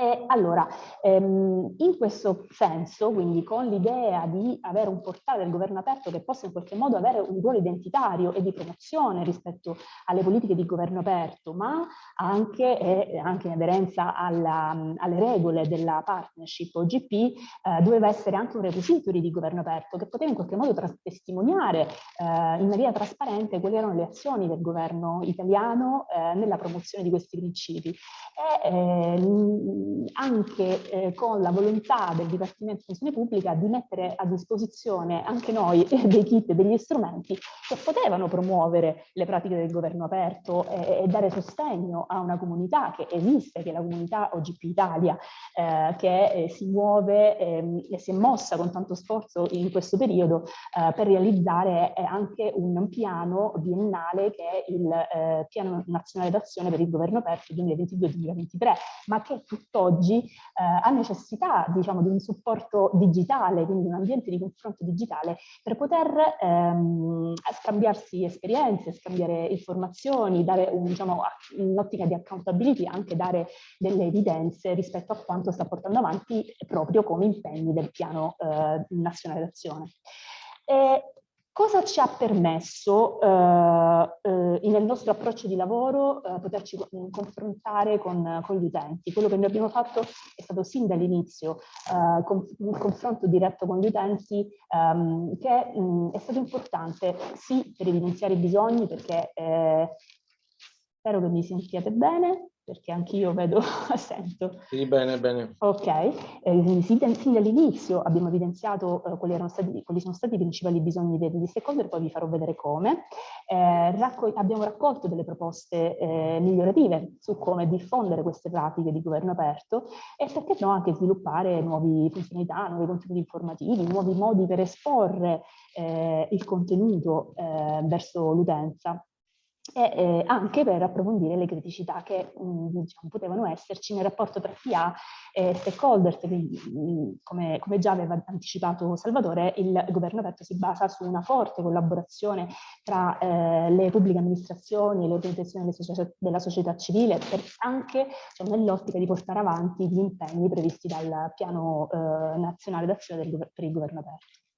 E allora, ehm, in questo senso, quindi con l'idea di avere un portale del governo aperto che possa in qualche modo avere un ruolo identitario e di promozione rispetto alle politiche di governo aperto, ma anche, eh, anche in aderenza alla, alle regole della partnership OGP, eh, doveva essere anche un repository di governo aperto che poteva in qualche modo testimoniare eh, in maniera trasparente quali erano le azioni del governo italiano eh, nella promozione di questi principi. E, ehm, anche eh, con la volontà del Dipartimento di Funzione Pubblica di mettere a disposizione anche noi *laughs* dei kit e degli strumenti che potevano promuovere le pratiche del governo aperto e, e dare sostegno a una comunità che esiste, che è la comunità OGP Italia, eh, che eh, si muove ehm, e si è mossa con tanto sforzo in questo periodo eh, per realizzare eh, anche un piano biennale che è il Piano Nazionale d'Azione per il Governo Aperto 2022-2023, ma che tutt'oggi eh, ha necessità diciamo, di un supporto digitale, quindi un ambiente di confronto digitale per poter ehm, scambiarsi esperienze, scambiare informazioni, dare un, diciamo, un'ottica di accountability, anche dare delle evidenze rispetto a quanto sta portando avanti proprio come impegni del piano eh, nazionale d'azione. Cosa ci ha permesso eh, eh, nel nostro approccio di lavoro eh, poterci confrontare con, con, gli utenti? Quello che noi abbiamo fatto è stato sin dall'inizio eh, un confronto diretto con gli utenti ehm, che mh, è stato importante sì per evidenziare i bisogni perché eh, spero che mi sentiate bene perché anch'io vedo, *laughs* sento.
Sì, bene, bene.
Ok, eh, sin, sin dall'inizio abbiamo evidenziato eh, quali, stati, quali, sono stati i principali bisogni degli stakeholder, poi vi farò vedere come. Eh, raccol abbiamo raccolto delle proposte eh, migliorative su come diffondere queste pratiche di governo aperto e perché no anche sviluppare nuove funzionalità, nuovi contenuti informativi, nuovi modi per esporre eh, il contenuto eh, verso l'utenza e eh, anche per approfondire le criticità che mh, mm, diciamo, potevano esserci nel rapporto tra PA e stakeholders, quindi mm, come, come, già aveva anticipato Salvatore, il governo aperto si basa su una forte collaborazione tra eh, le pubbliche amministrazioni e le organizzazioni della società civile, per, anche cioè, nell'ottica di portare avanti gli impegni previsti dal piano eh, nazionale d'azione per il governo aperto.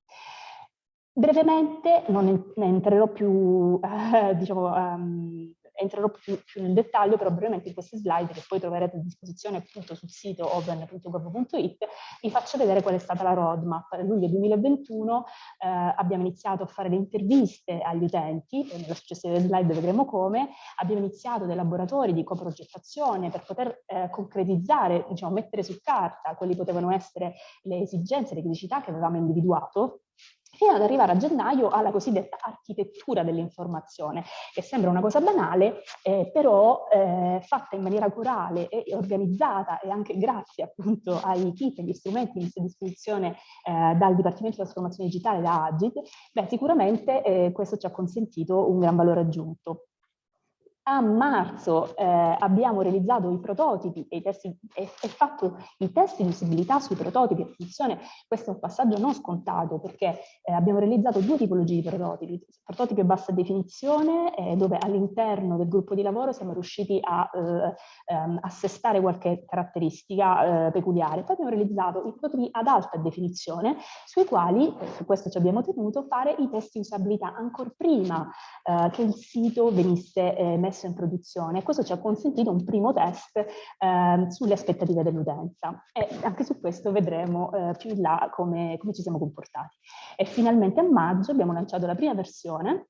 Brevemente, non entrerò più, eh, diciamo, um, entrerò più, più, nel dettaglio, però brevemente in queste slide che poi troverete a disposizione appunto sul sito open.gov.it, vi faccio vedere qual è stata la roadmap. Nel luglio 2021 eh, abbiamo iniziato a fare le interviste agli utenti, nella successiva slide vedremo come, abbiamo iniziato dei laboratori di coprogettazione per poter eh, concretizzare, diciamo, mettere su carta quali potevano essere le esigenze, le criticità che avevamo individuato fino ad arrivare a gennaio alla cosiddetta architettura dell'informazione, che sembra una cosa banale, eh, però eh, fatta in maniera corale e organizzata e anche grazie appunto ai kit e agli strumenti messi a disposizione eh, dal Dipartimento di Trasformazione Digitale, da Agit, beh, sicuramente eh, questo ci ha consentito un gran valore aggiunto. A marzo eh, abbiamo realizzato i prototipi e, i testi, e, e, fatto i test di usabilità sui prototipi. Attenzione, questo è un passaggio non scontato perché eh, abbiamo realizzato due tipologie di prototipi. Prototipi a bassa definizione, eh, dove all'interno del gruppo di lavoro siamo riusciti a eh, ehm, assestare qualche caratteristica eh, peculiare. Poi abbiamo realizzato i prototipi ad alta definizione, sui quali, su questo ci abbiamo tenuto, fare i test di usabilità ancora prima eh, che il sito venisse messo messo in produzione. Questo ci ha consentito un primo test eh, sulle aspettative dell'utenza e anche su questo vedremo eh, più in là come, come ci siamo comportati. E finalmente a maggio abbiamo lanciato la prima versione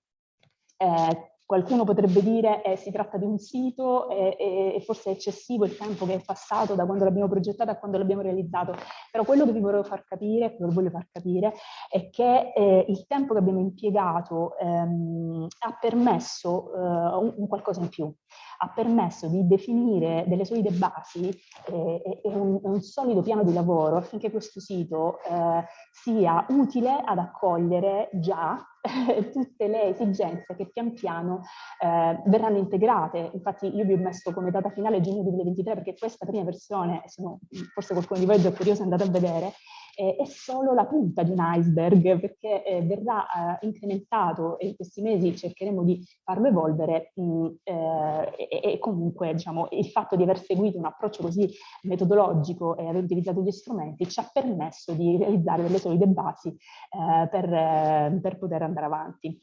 eh, Qualcuno potrebbe dire che eh, si tratta di un sito e, e, e, forse è eccessivo il tempo che è passato da quando l'abbiamo progettato a quando l'abbiamo realizzato, però quello che vi volevo far capire, voglio far capire, è che eh, il tempo che abbiamo impiegato ehm, ha permesso eh, un, un qualcosa in più ha permesso di definire delle solide basi eh, e un, un, solido piano di lavoro affinché questo sito eh, sia utile ad accogliere già tutte le esigenze che pian piano eh, verranno integrate. Infatti io vi ho messo come data finale giugno 2023 perché questa prima versione, sono, forse qualcuno di voi è già curioso è andato a vedere, eh, è solo la punta di un iceberg perché eh, verrà eh, incrementato e in questi mesi cercheremo di farlo evolvere mh, eh, e, e, comunque diciamo, il fatto di aver seguito un approccio così metodologico e aver utilizzato gli strumenti ci ha permesso di realizzare delle solide basi eh, per, eh, per poter andare avanti.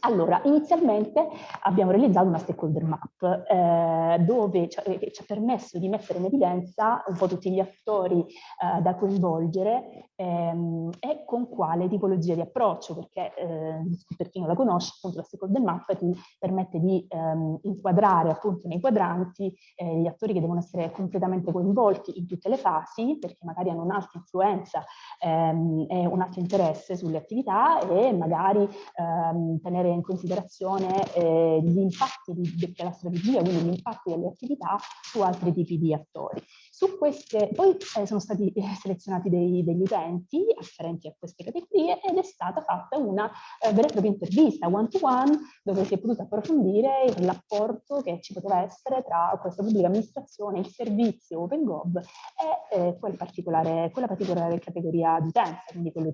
Allora, inizialmente abbiamo realizzato una stakeholder map eh, dove ci, eh, ci, ha permesso di mettere in evidenza un po' tutti gli attori eh, da coinvolgere ehm, e con quale tipologia di approccio, perché eh, per chi non la conosce, appunto la stakeholder map ti permette di ehm, inquadrare appunto nei quadranti eh, gli attori che devono essere completamente coinvolti in tutte le fasi, perché magari hanno un'alta influenza ehm, e un alto interesse sulle attività e magari ehm, tenere in considerazione eh, gli impatti di, della strategia, quindi gli impatti delle attività su altri tipi di attori. Su queste, poi eh, sono stati eh, selezionati dei, degli utenti afferenti a queste categorie ed è stata fatta una eh, vera e propria intervista one-to-one -one, dove si è potuto approfondire il rapporto che ci poteva essere tra questa pubblica amministrazione, il servizio OpenGov e eh, quel particolare, quella particolare categoria di utenza, quindi quello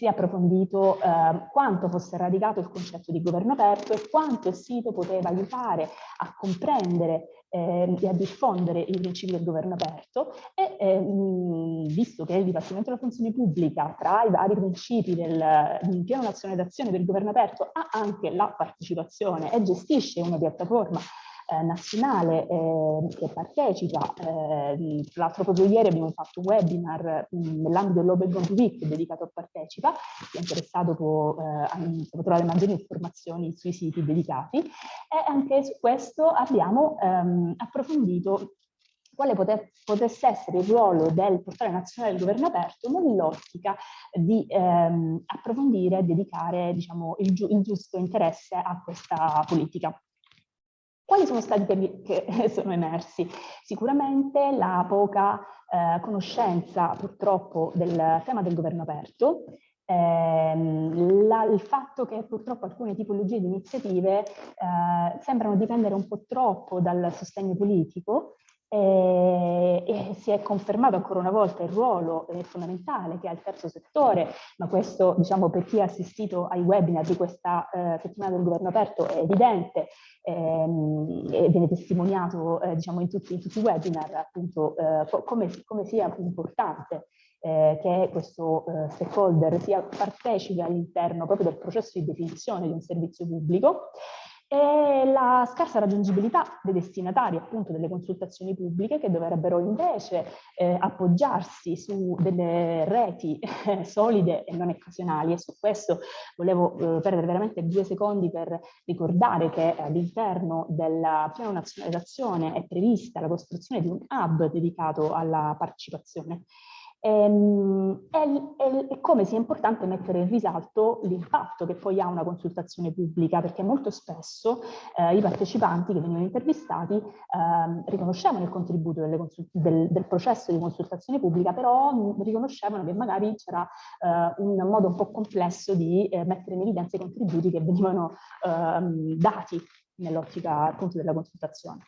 si è approfondito eh, quanto fosse radicato il concetto di governo aperto e quanto il sito poteva aiutare a comprendere eh, e a diffondere i principi del governo aperto e eh, visto che il Dipartimento della Funzione Pubblica tra i vari principi del, del piano nazionale d'azione del governo aperto ha anche la partecipazione e gestisce una piattaforma eh, nazionale eh, che partecipa. Eh, tra l'altro proprio ieri abbiamo fatto un webinar nell'ambito dell'Open Gomp Week dedicato a Partecipa, chi è interessato può, eh, può, trovare maggiori informazioni sui siti dedicati e anche su questo abbiamo ehm, approfondito quale potesse essere il ruolo del portale nazionale del governo aperto nell'ottica di ehm, approfondire e dedicare diciamo, il, giu il giusto interesse a questa politica. Quali sono stati temi che *laughs* sono emersi? Sicuramente la poca eh, conoscenza purtroppo del tema del governo aperto, ehm, la, il fatto che purtroppo alcune tipologie di iniziative eh, sembrano dipendere un po' troppo dal sostegno politico e, e, si è confermato ancora una volta il ruolo eh, fondamentale che ha il terzo settore, ma questo diciamo per chi ha assistito ai webinar di questa eh, settimana del governo aperto è evidente ehm, e viene testimoniato eh, diciamo in tutti, in tutti, i webinar appunto eh, come, come, sia importante eh, che questo eh, stakeholder sia partecipe all'interno proprio del processo di definizione di un servizio pubblico e la scarsa raggiungibilità dei destinatari appunto delle consultazioni pubbliche che dovrebbero invece eh, appoggiarsi su delle reti eh, solide e non occasionali. E su questo volevo eh, perdere veramente due secondi per ricordare che all'interno del piano nazionale d'azione è prevista la costruzione di un hub dedicato alla partecipazione Ehm, e, come sia importante mettere in risalto l'impatto che poi ha una consultazione pubblica, perché molto spesso eh, i partecipanti che venivano intervistati eh, riconoscevano il contributo del, del, processo di consultazione pubblica, però riconoscevano che magari c'era eh, un modo un po' complesso di eh, mettere in evidenza i contributi che venivano ehm, dati nell'ottica appunto della consultazione.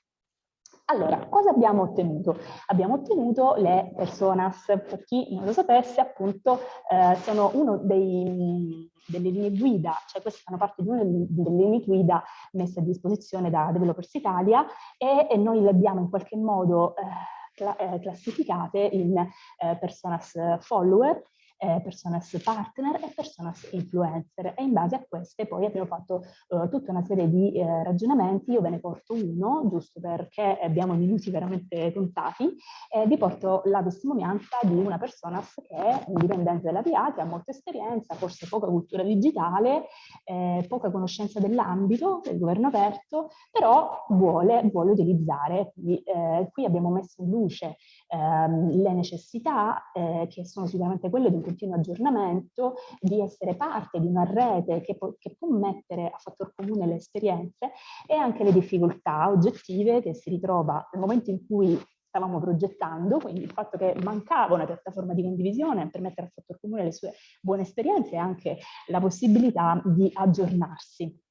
Allora, cosa abbiamo ottenuto? Abbiamo ottenuto le personas, per chi non lo sapesse, appunto, eh, sono uno dei, delle linee guida, cioè queste fanno parte di una delle linee guida messe a disposizione da Developers Italia e, e noi le abbiamo in qualche modo eh, eh, classificate in eh, personas follower, eh, personas partner e personas influencer. E in base a queste poi abbiamo fatto eh, tutta una serie di eh, ragionamenti, io ve ne porto uno giusto perché abbiamo minuti veramente contati, vi porto la testimonianza di una personas che è un dipendente della PA che ha molta esperienza, forse poca cultura digitale, eh, poca conoscenza dell'ambito del governo aperto, però vuole, vuole utilizzare, quindi eh, qui abbiamo messo in luce ehm, le necessità eh, che sono sicuramente quelle di un continuo aggiornamento, di essere parte di una rete che, po che può mettere a fattor comune le esperienze e anche le difficoltà oggettive che si ritrova nel momento in cui stavamo progettando, quindi il fatto che mancava una piattaforma di condivisione per mettere a fattor comune le sue buone esperienze e anche la possibilità di aggiornarsi.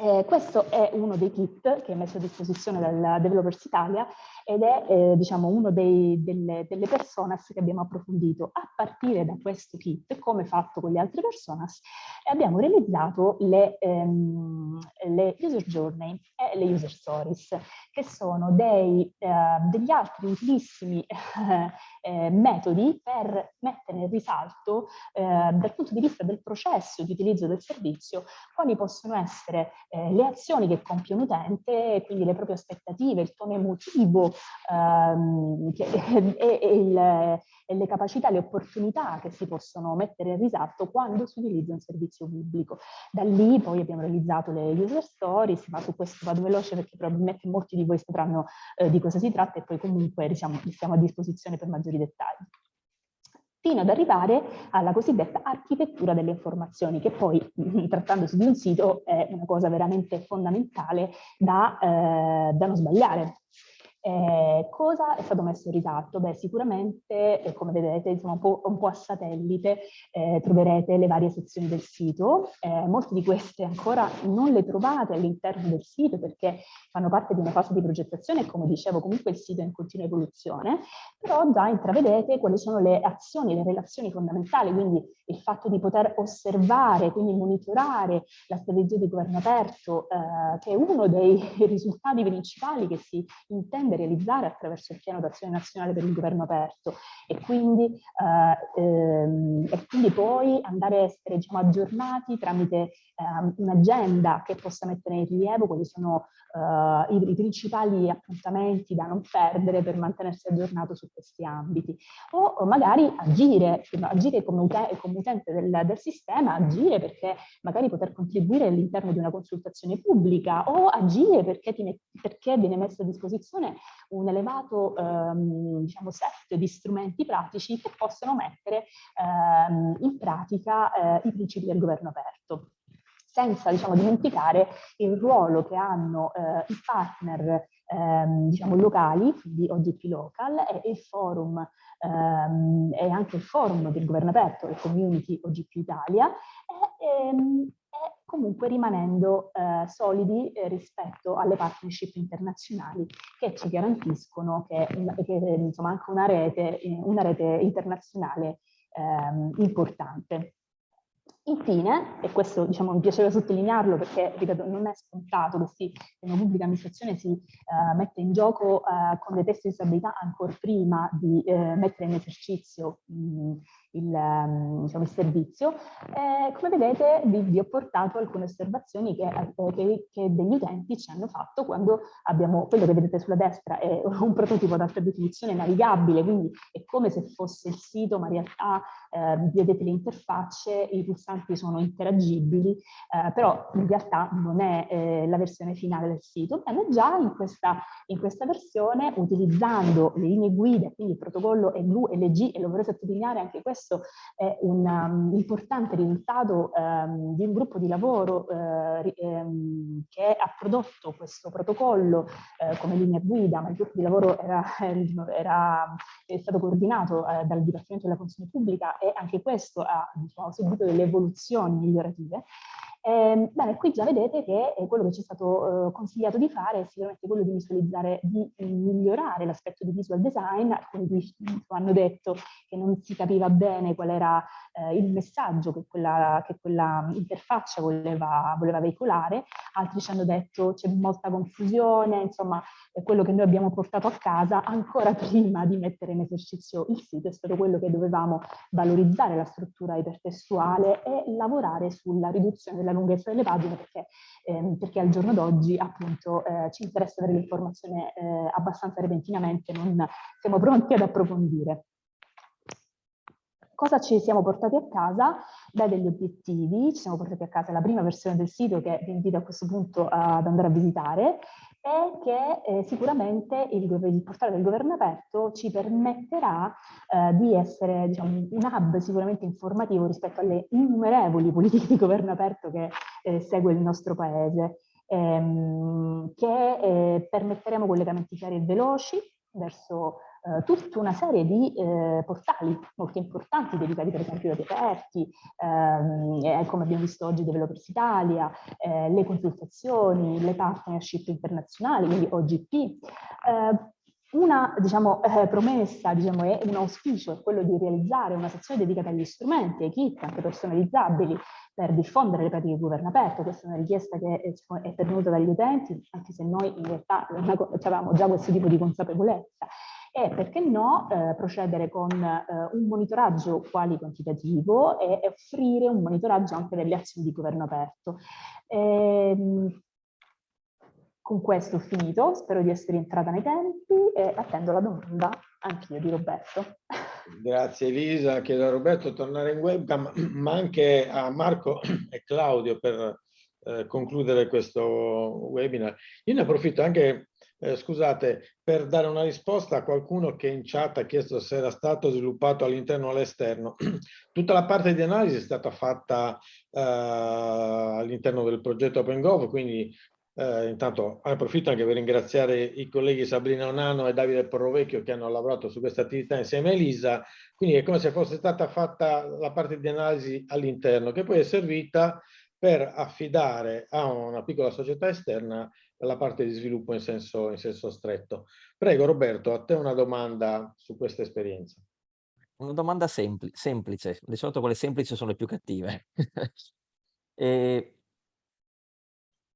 Eh, questo è uno dei kit che è messo a disposizione dal Developers Italia ed è eh, diciamo, uno dei, delle, delle personas che abbiamo approfondito. A partire da questo kit, come fatto con le altre personas, e abbiamo realizzato le, ehm, le user journey e le user stories, che sono dei, eh, degli altri utilissimi *laughs* eh, metodi per mettere in risalto eh, dal punto di vista del processo di utilizzo del servizio quali possono essere eh, le azioni che compie un utente, quindi le proprie aspettative, il tono emotivo ehm, che, *laughs* e, e, il, e, le capacità, le opportunità che si possono mettere in risalto quando si utilizza un servizio pubblico. Da lì poi abbiamo realizzato le user stories, ma su questo vado veloce perché probabilmente molti di voi sapranno eh, di cosa si tratta e poi comunque diciamo, siamo a disposizione per maggiori dettagli fino ad arrivare alla cosiddetta architettura delle informazioni, che poi, *laughs* trattandosi di un sito, è una cosa veramente fondamentale da, eh, da non sbagliare. Eh, cosa è stato messo in risalto? Beh, sicuramente, eh, come vedete, insomma, un, po', un po a satellite eh, troverete le varie sezioni del sito. Eh, molte di queste ancora non le trovate all'interno del sito perché fanno parte di una fase di progettazione e, come dicevo, comunque il sito è in continua evoluzione, però già intravedete quali sono le azioni, le relazioni fondamentali, quindi il fatto di poter osservare, quindi monitorare la strategia di governo aperto, eh, che è uno dei *laughs* risultati principali che si intende intende realizzare attraverso il piano d'azione nazionale per il governo aperto. E quindi, eh, ehm, e quindi poi andare a essere diciamo, aggiornati tramite eh, un'agenda che possa mettere in rilievo quali sono eh, i, i, principali appuntamenti da non perdere per mantenersi aggiornato su questi ambiti. O, o magari agire, agire come, utente, come utente del, del sistema, agire perché magari poter contribuire all'interno di una consultazione pubblica o agire perché, ti, perché viene messo a disposizione un elevato ehm, diciamo, set di strumenti pratici che possono mettere ehm, in pratica eh, i principi del governo aperto. Senza diciamo, dimenticare il ruolo che hanno eh, i partner ehm, diciamo, locali, quindi OGP Local, e il forum ehm, e anche il forum del governo aperto, le community OGP Italia, e, ehm, comunque rimanendo eh, solidi eh, rispetto alle partnership internazionali che ci garantiscono che, che insomma, anche una rete, eh, una rete internazionale ehm, importante. Infine, e questo diciamo, mi piaceva sottolinearlo perché, ripeto, non è scontato che, che una pubblica amministrazione si uh, mette in gioco uh, con dei test di stabilità ancora prima di uh, mettere in esercizio mh, il, ehm, diciamo, il servizio. Eh, come vedete vi, vi, ho portato alcune osservazioni che, eh, che, che, degli utenti ci hanno fatto quando abbiamo, quello che vedete sulla destra è un prototipo ad alta definizione navigabile, quindi è come se fosse il sito, ma in realtà eh, vedete le interfacce, i pulsanti sono interagibili, eh, però in realtà non è eh, la versione finale del sito. Bene, già in questa, in questa versione, utilizzando le linee guida, quindi il protocollo EGLU e e lo vorrei sottolineare anche questo, questo è un um, importante risultato um, di un gruppo di lavoro uh, um, che ha prodotto questo protocollo uh, come linea guida, ma il gruppo di lavoro era, *laughs* era è stato coordinato uh, dal Dipartimento della Funzione Pubblica e anche questo ha diciamo, subito delle evoluzioni migliorative. Eh, bene, qui già vedete che eh, quello che ci è stato eh, consigliato di fare è sicuramente quello di visualizzare, di migliorare l'aspetto di visual design. Alcuni di, hanno detto che non si capiva bene qual era eh, il messaggio che quella, che quella interfaccia voleva, voleva, veicolare, altri ci hanno detto c'è molta confusione, insomma quello che noi abbiamo portato a casa ancora *laughs* prima di mettere in esercizio il sito è stato quello che dovevamo valorizzare la struttura ipertestuale e lavorare sulla riduzione della lunghezza delle pagine perché, ehm, perché al giorno d'oggi appunto eh, ci interessa avere l'informazione eh, abbastanza repentinamente, non siamo pronti ad approfondire. Cosa ci siamo portati a casa? Beh, degli obiettivi, ci siamo portati a casa la prima versione del sito che vi invito a questo punto ad andare a visitare e che eh, sicuramente il, il, portale del governo aperto ci permetterà eh, di essere diciamo, un hub sicuramente informativo rispetto alle innumerevoli politiche di governo aperto che eh, segue il nostro paese, ehm, che eh, permetteremo collegamenti chiari e veloci verso eh, tutta una serie di eh, portali molto importanti dedicati per esempio ai aperti, ehm, come abbiamo visto oggi Developers Italia, eh, le consultazioni, le partnership internazionali, quindi OGP, eh, una diciamo, eh, promessa diciamo, è un auspicio è quello di realizzare una sezione dedicata agli strumenti, ai kit anche personalizzabili per diffondere le pratiche governo aperto. Questa è una richiesta che è, è pervenuta dagli utenti, anche se noi in realtà avevamo già questo tipo di consapevolezza. E perché no eh, procedere con eh, un monitoraggio quali quantitativo e offrire un monitoraggio anche delle azioni di governo aperto. Ehm, con questo ho finito, spero di essere entrata nei tempi e attendo la domanda anch'io di Roberto.
Grazie Elisa, chiedo a Roberto di tornare in webcam, ma anche a Marco e Claudio per eh, concludere questo webinar. Io ne approfitto anche, eh, scusate, per dare una risposta a qualcuno che in chat ha chiesto se era stato sviluppato all'interno o all'esterno. *clears throat* Tutta la parte di analisi è stata fatta eh, all'interno del progetto OpenGov, quindi eh, intanto approfitto anche per ringraziare i colleghi Sabrina Onano e Davide Porrovecchio che hanno lavorato su questa attività insieme a Elisa, quindi è come se fosse stata fatta la parte di analisi all'interno che poi è servita per affidare a una piccola società esterna la parte di sviluppo in senso, in senso stretto. Prego Roberto, a te una domanda su questa esperienza.
Una domanda sempli semplice, di solito quelle semplici sono le più cattive. *laughs* e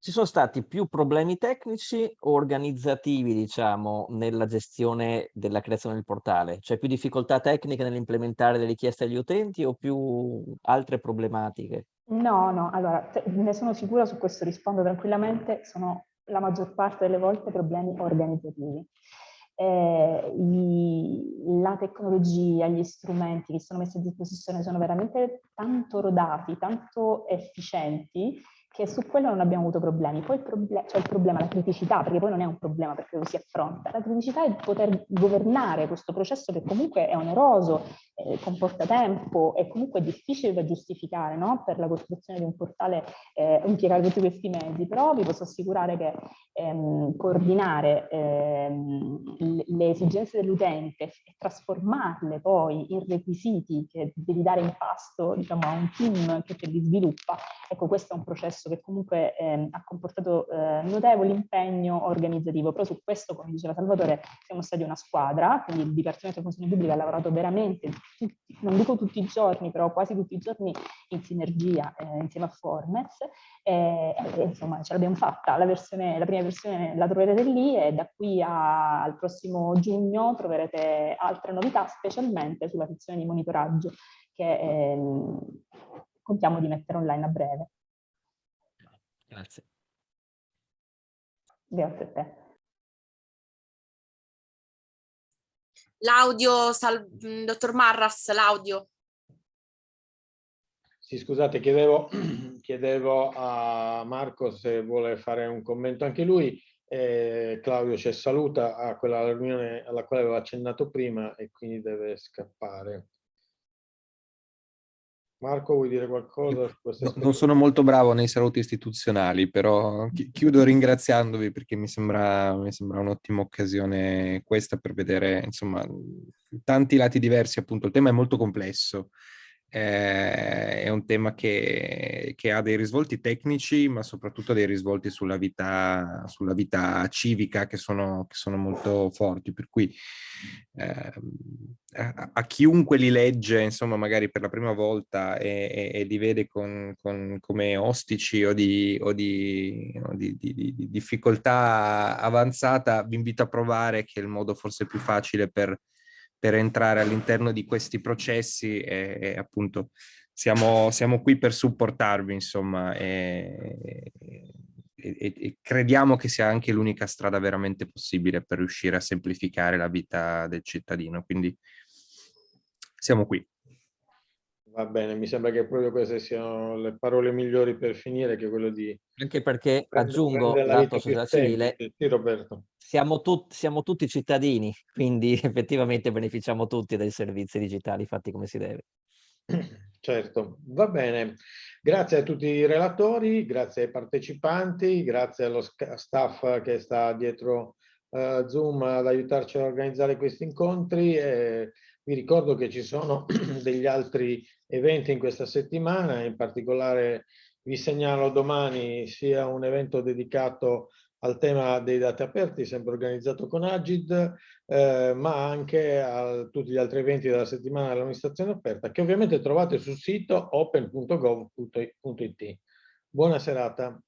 ci sono stati più problemi tecnici o organizzativi, diciamo, nella gestione della creazione del portale? Cioè più difficoltà tecniche nell'implementare le richieste agli utenti o più altre problematiche?
No, no, allora ne sono sicura su questo, rispondo tranquillamente, sono la maggior parte delle volte problemi organizzativi. Eh, i, la tecnologia, gli strumenti che sono messi a disposizione sono veramente tanto rodati, tanto efficienti che su quello non abbiamo avuto problemi. Poi proble cioè il problema, la criticità, perché poi non è un problema perché lo si affronta, la criticità è poter governare questo processo che comunque è oneroso, eh, comporta tempo e comunque è difficile da giustificare no? per la costruzione di un portale eh, impiegare tutti questi mezzi, però vi posso assicurare che ehm, coordinare ehm, le esigenze dell'utente e trasformarle poi in requisiti che devi dare in pasto diciamo, a un team che te li sviluppa, ecco questo è un processo processo che comunque eh, ha comportato eh, notevole impegno organizzativo, però su questo, come diceva Salvatore, siamo stati una squadra, quindi il Dipartimento di Funzione Pubblica ha lavorato veramente, tutti, non dico tutti i giorni, però quasi tutti i giorni in sinergia eh, insieme a Formes, e, e, insomma ce l'abbiamo fatta, la, versione, la prima versione la troverete lì e da qui a, al prossimo giugno troverete altre novità, specialmente sulla sezione di monitoraggio che ehm, contiamo di mettere online a breve.
Grazie.
Grazie a te.
L'audio, mm, dottor Marras, l'audio.
Sì, scusate, chiedevo, *clears throat* chiedevo, a Marco se vuole fare un commento anche lui. Eh, Claudio ci saluta a quella riunione alla quale avevo accennato prima e quindi deve scappare. Marco, vuoi dire qualcosa?
No, non sono molto bravo nei saluti istituzionali, però chiudo ringraziandovi perché mi sembra, mi sembra un'ottima occasione questa per vedere, insomma, tanti lati diversi, appunto. Il tema è molto complesso, eh, è un tema che, che, ha dei risvolti tecnici, ma soprattutto dei risvolti sulla vita, sulla vita civica che sono, che sono, molto forti. Per cui eh, a, a, chiunque li legge, insomma, magari per la prima volta e, e, e li vede con, con, come ostici o, di, o, di, o di, di, di difficoltà avanzata, vi invito a provare che è il modo forse più facile per per entrare all'interno di questi processi e, e appunto siamo, siamo, qui per supportarvi insomma e, e, e crediamo che sia anche l'unica strada veramente possibile per riuscire a semplificare la vita del cittadino quindi siamo qui.
Va bene, mi sembra che proprio queste siano le parole migliori per finire, che quello di...
Anche perché, aggiungo, l'atto società civile,
sì, Roberto.
Siamo, tut siamo tutti cittadini, quindi *laughs* effettivamente beneficiamo tutti dei servizi digitali fatti come si deve. *clears throat*
Certo, va bene. Grazie a tutti i relatori, grazie ai partecipanti, grazie allo staff che sta dietro uh, Zoom ad aiutarci a organizzare questi incontri. E vi ricordo che ci sono *clears throat* degli altri eventi in questa settimana, in particolare vi segnalo domani sia un evento dedicato al tema dei dati aperti, sempre organizzato con Agid, eh, ma anche a tutti gli altri eventi della settimana dell'amministrazione aperta, che ovviamente trovate sul sito open.gov.it. Buona serata.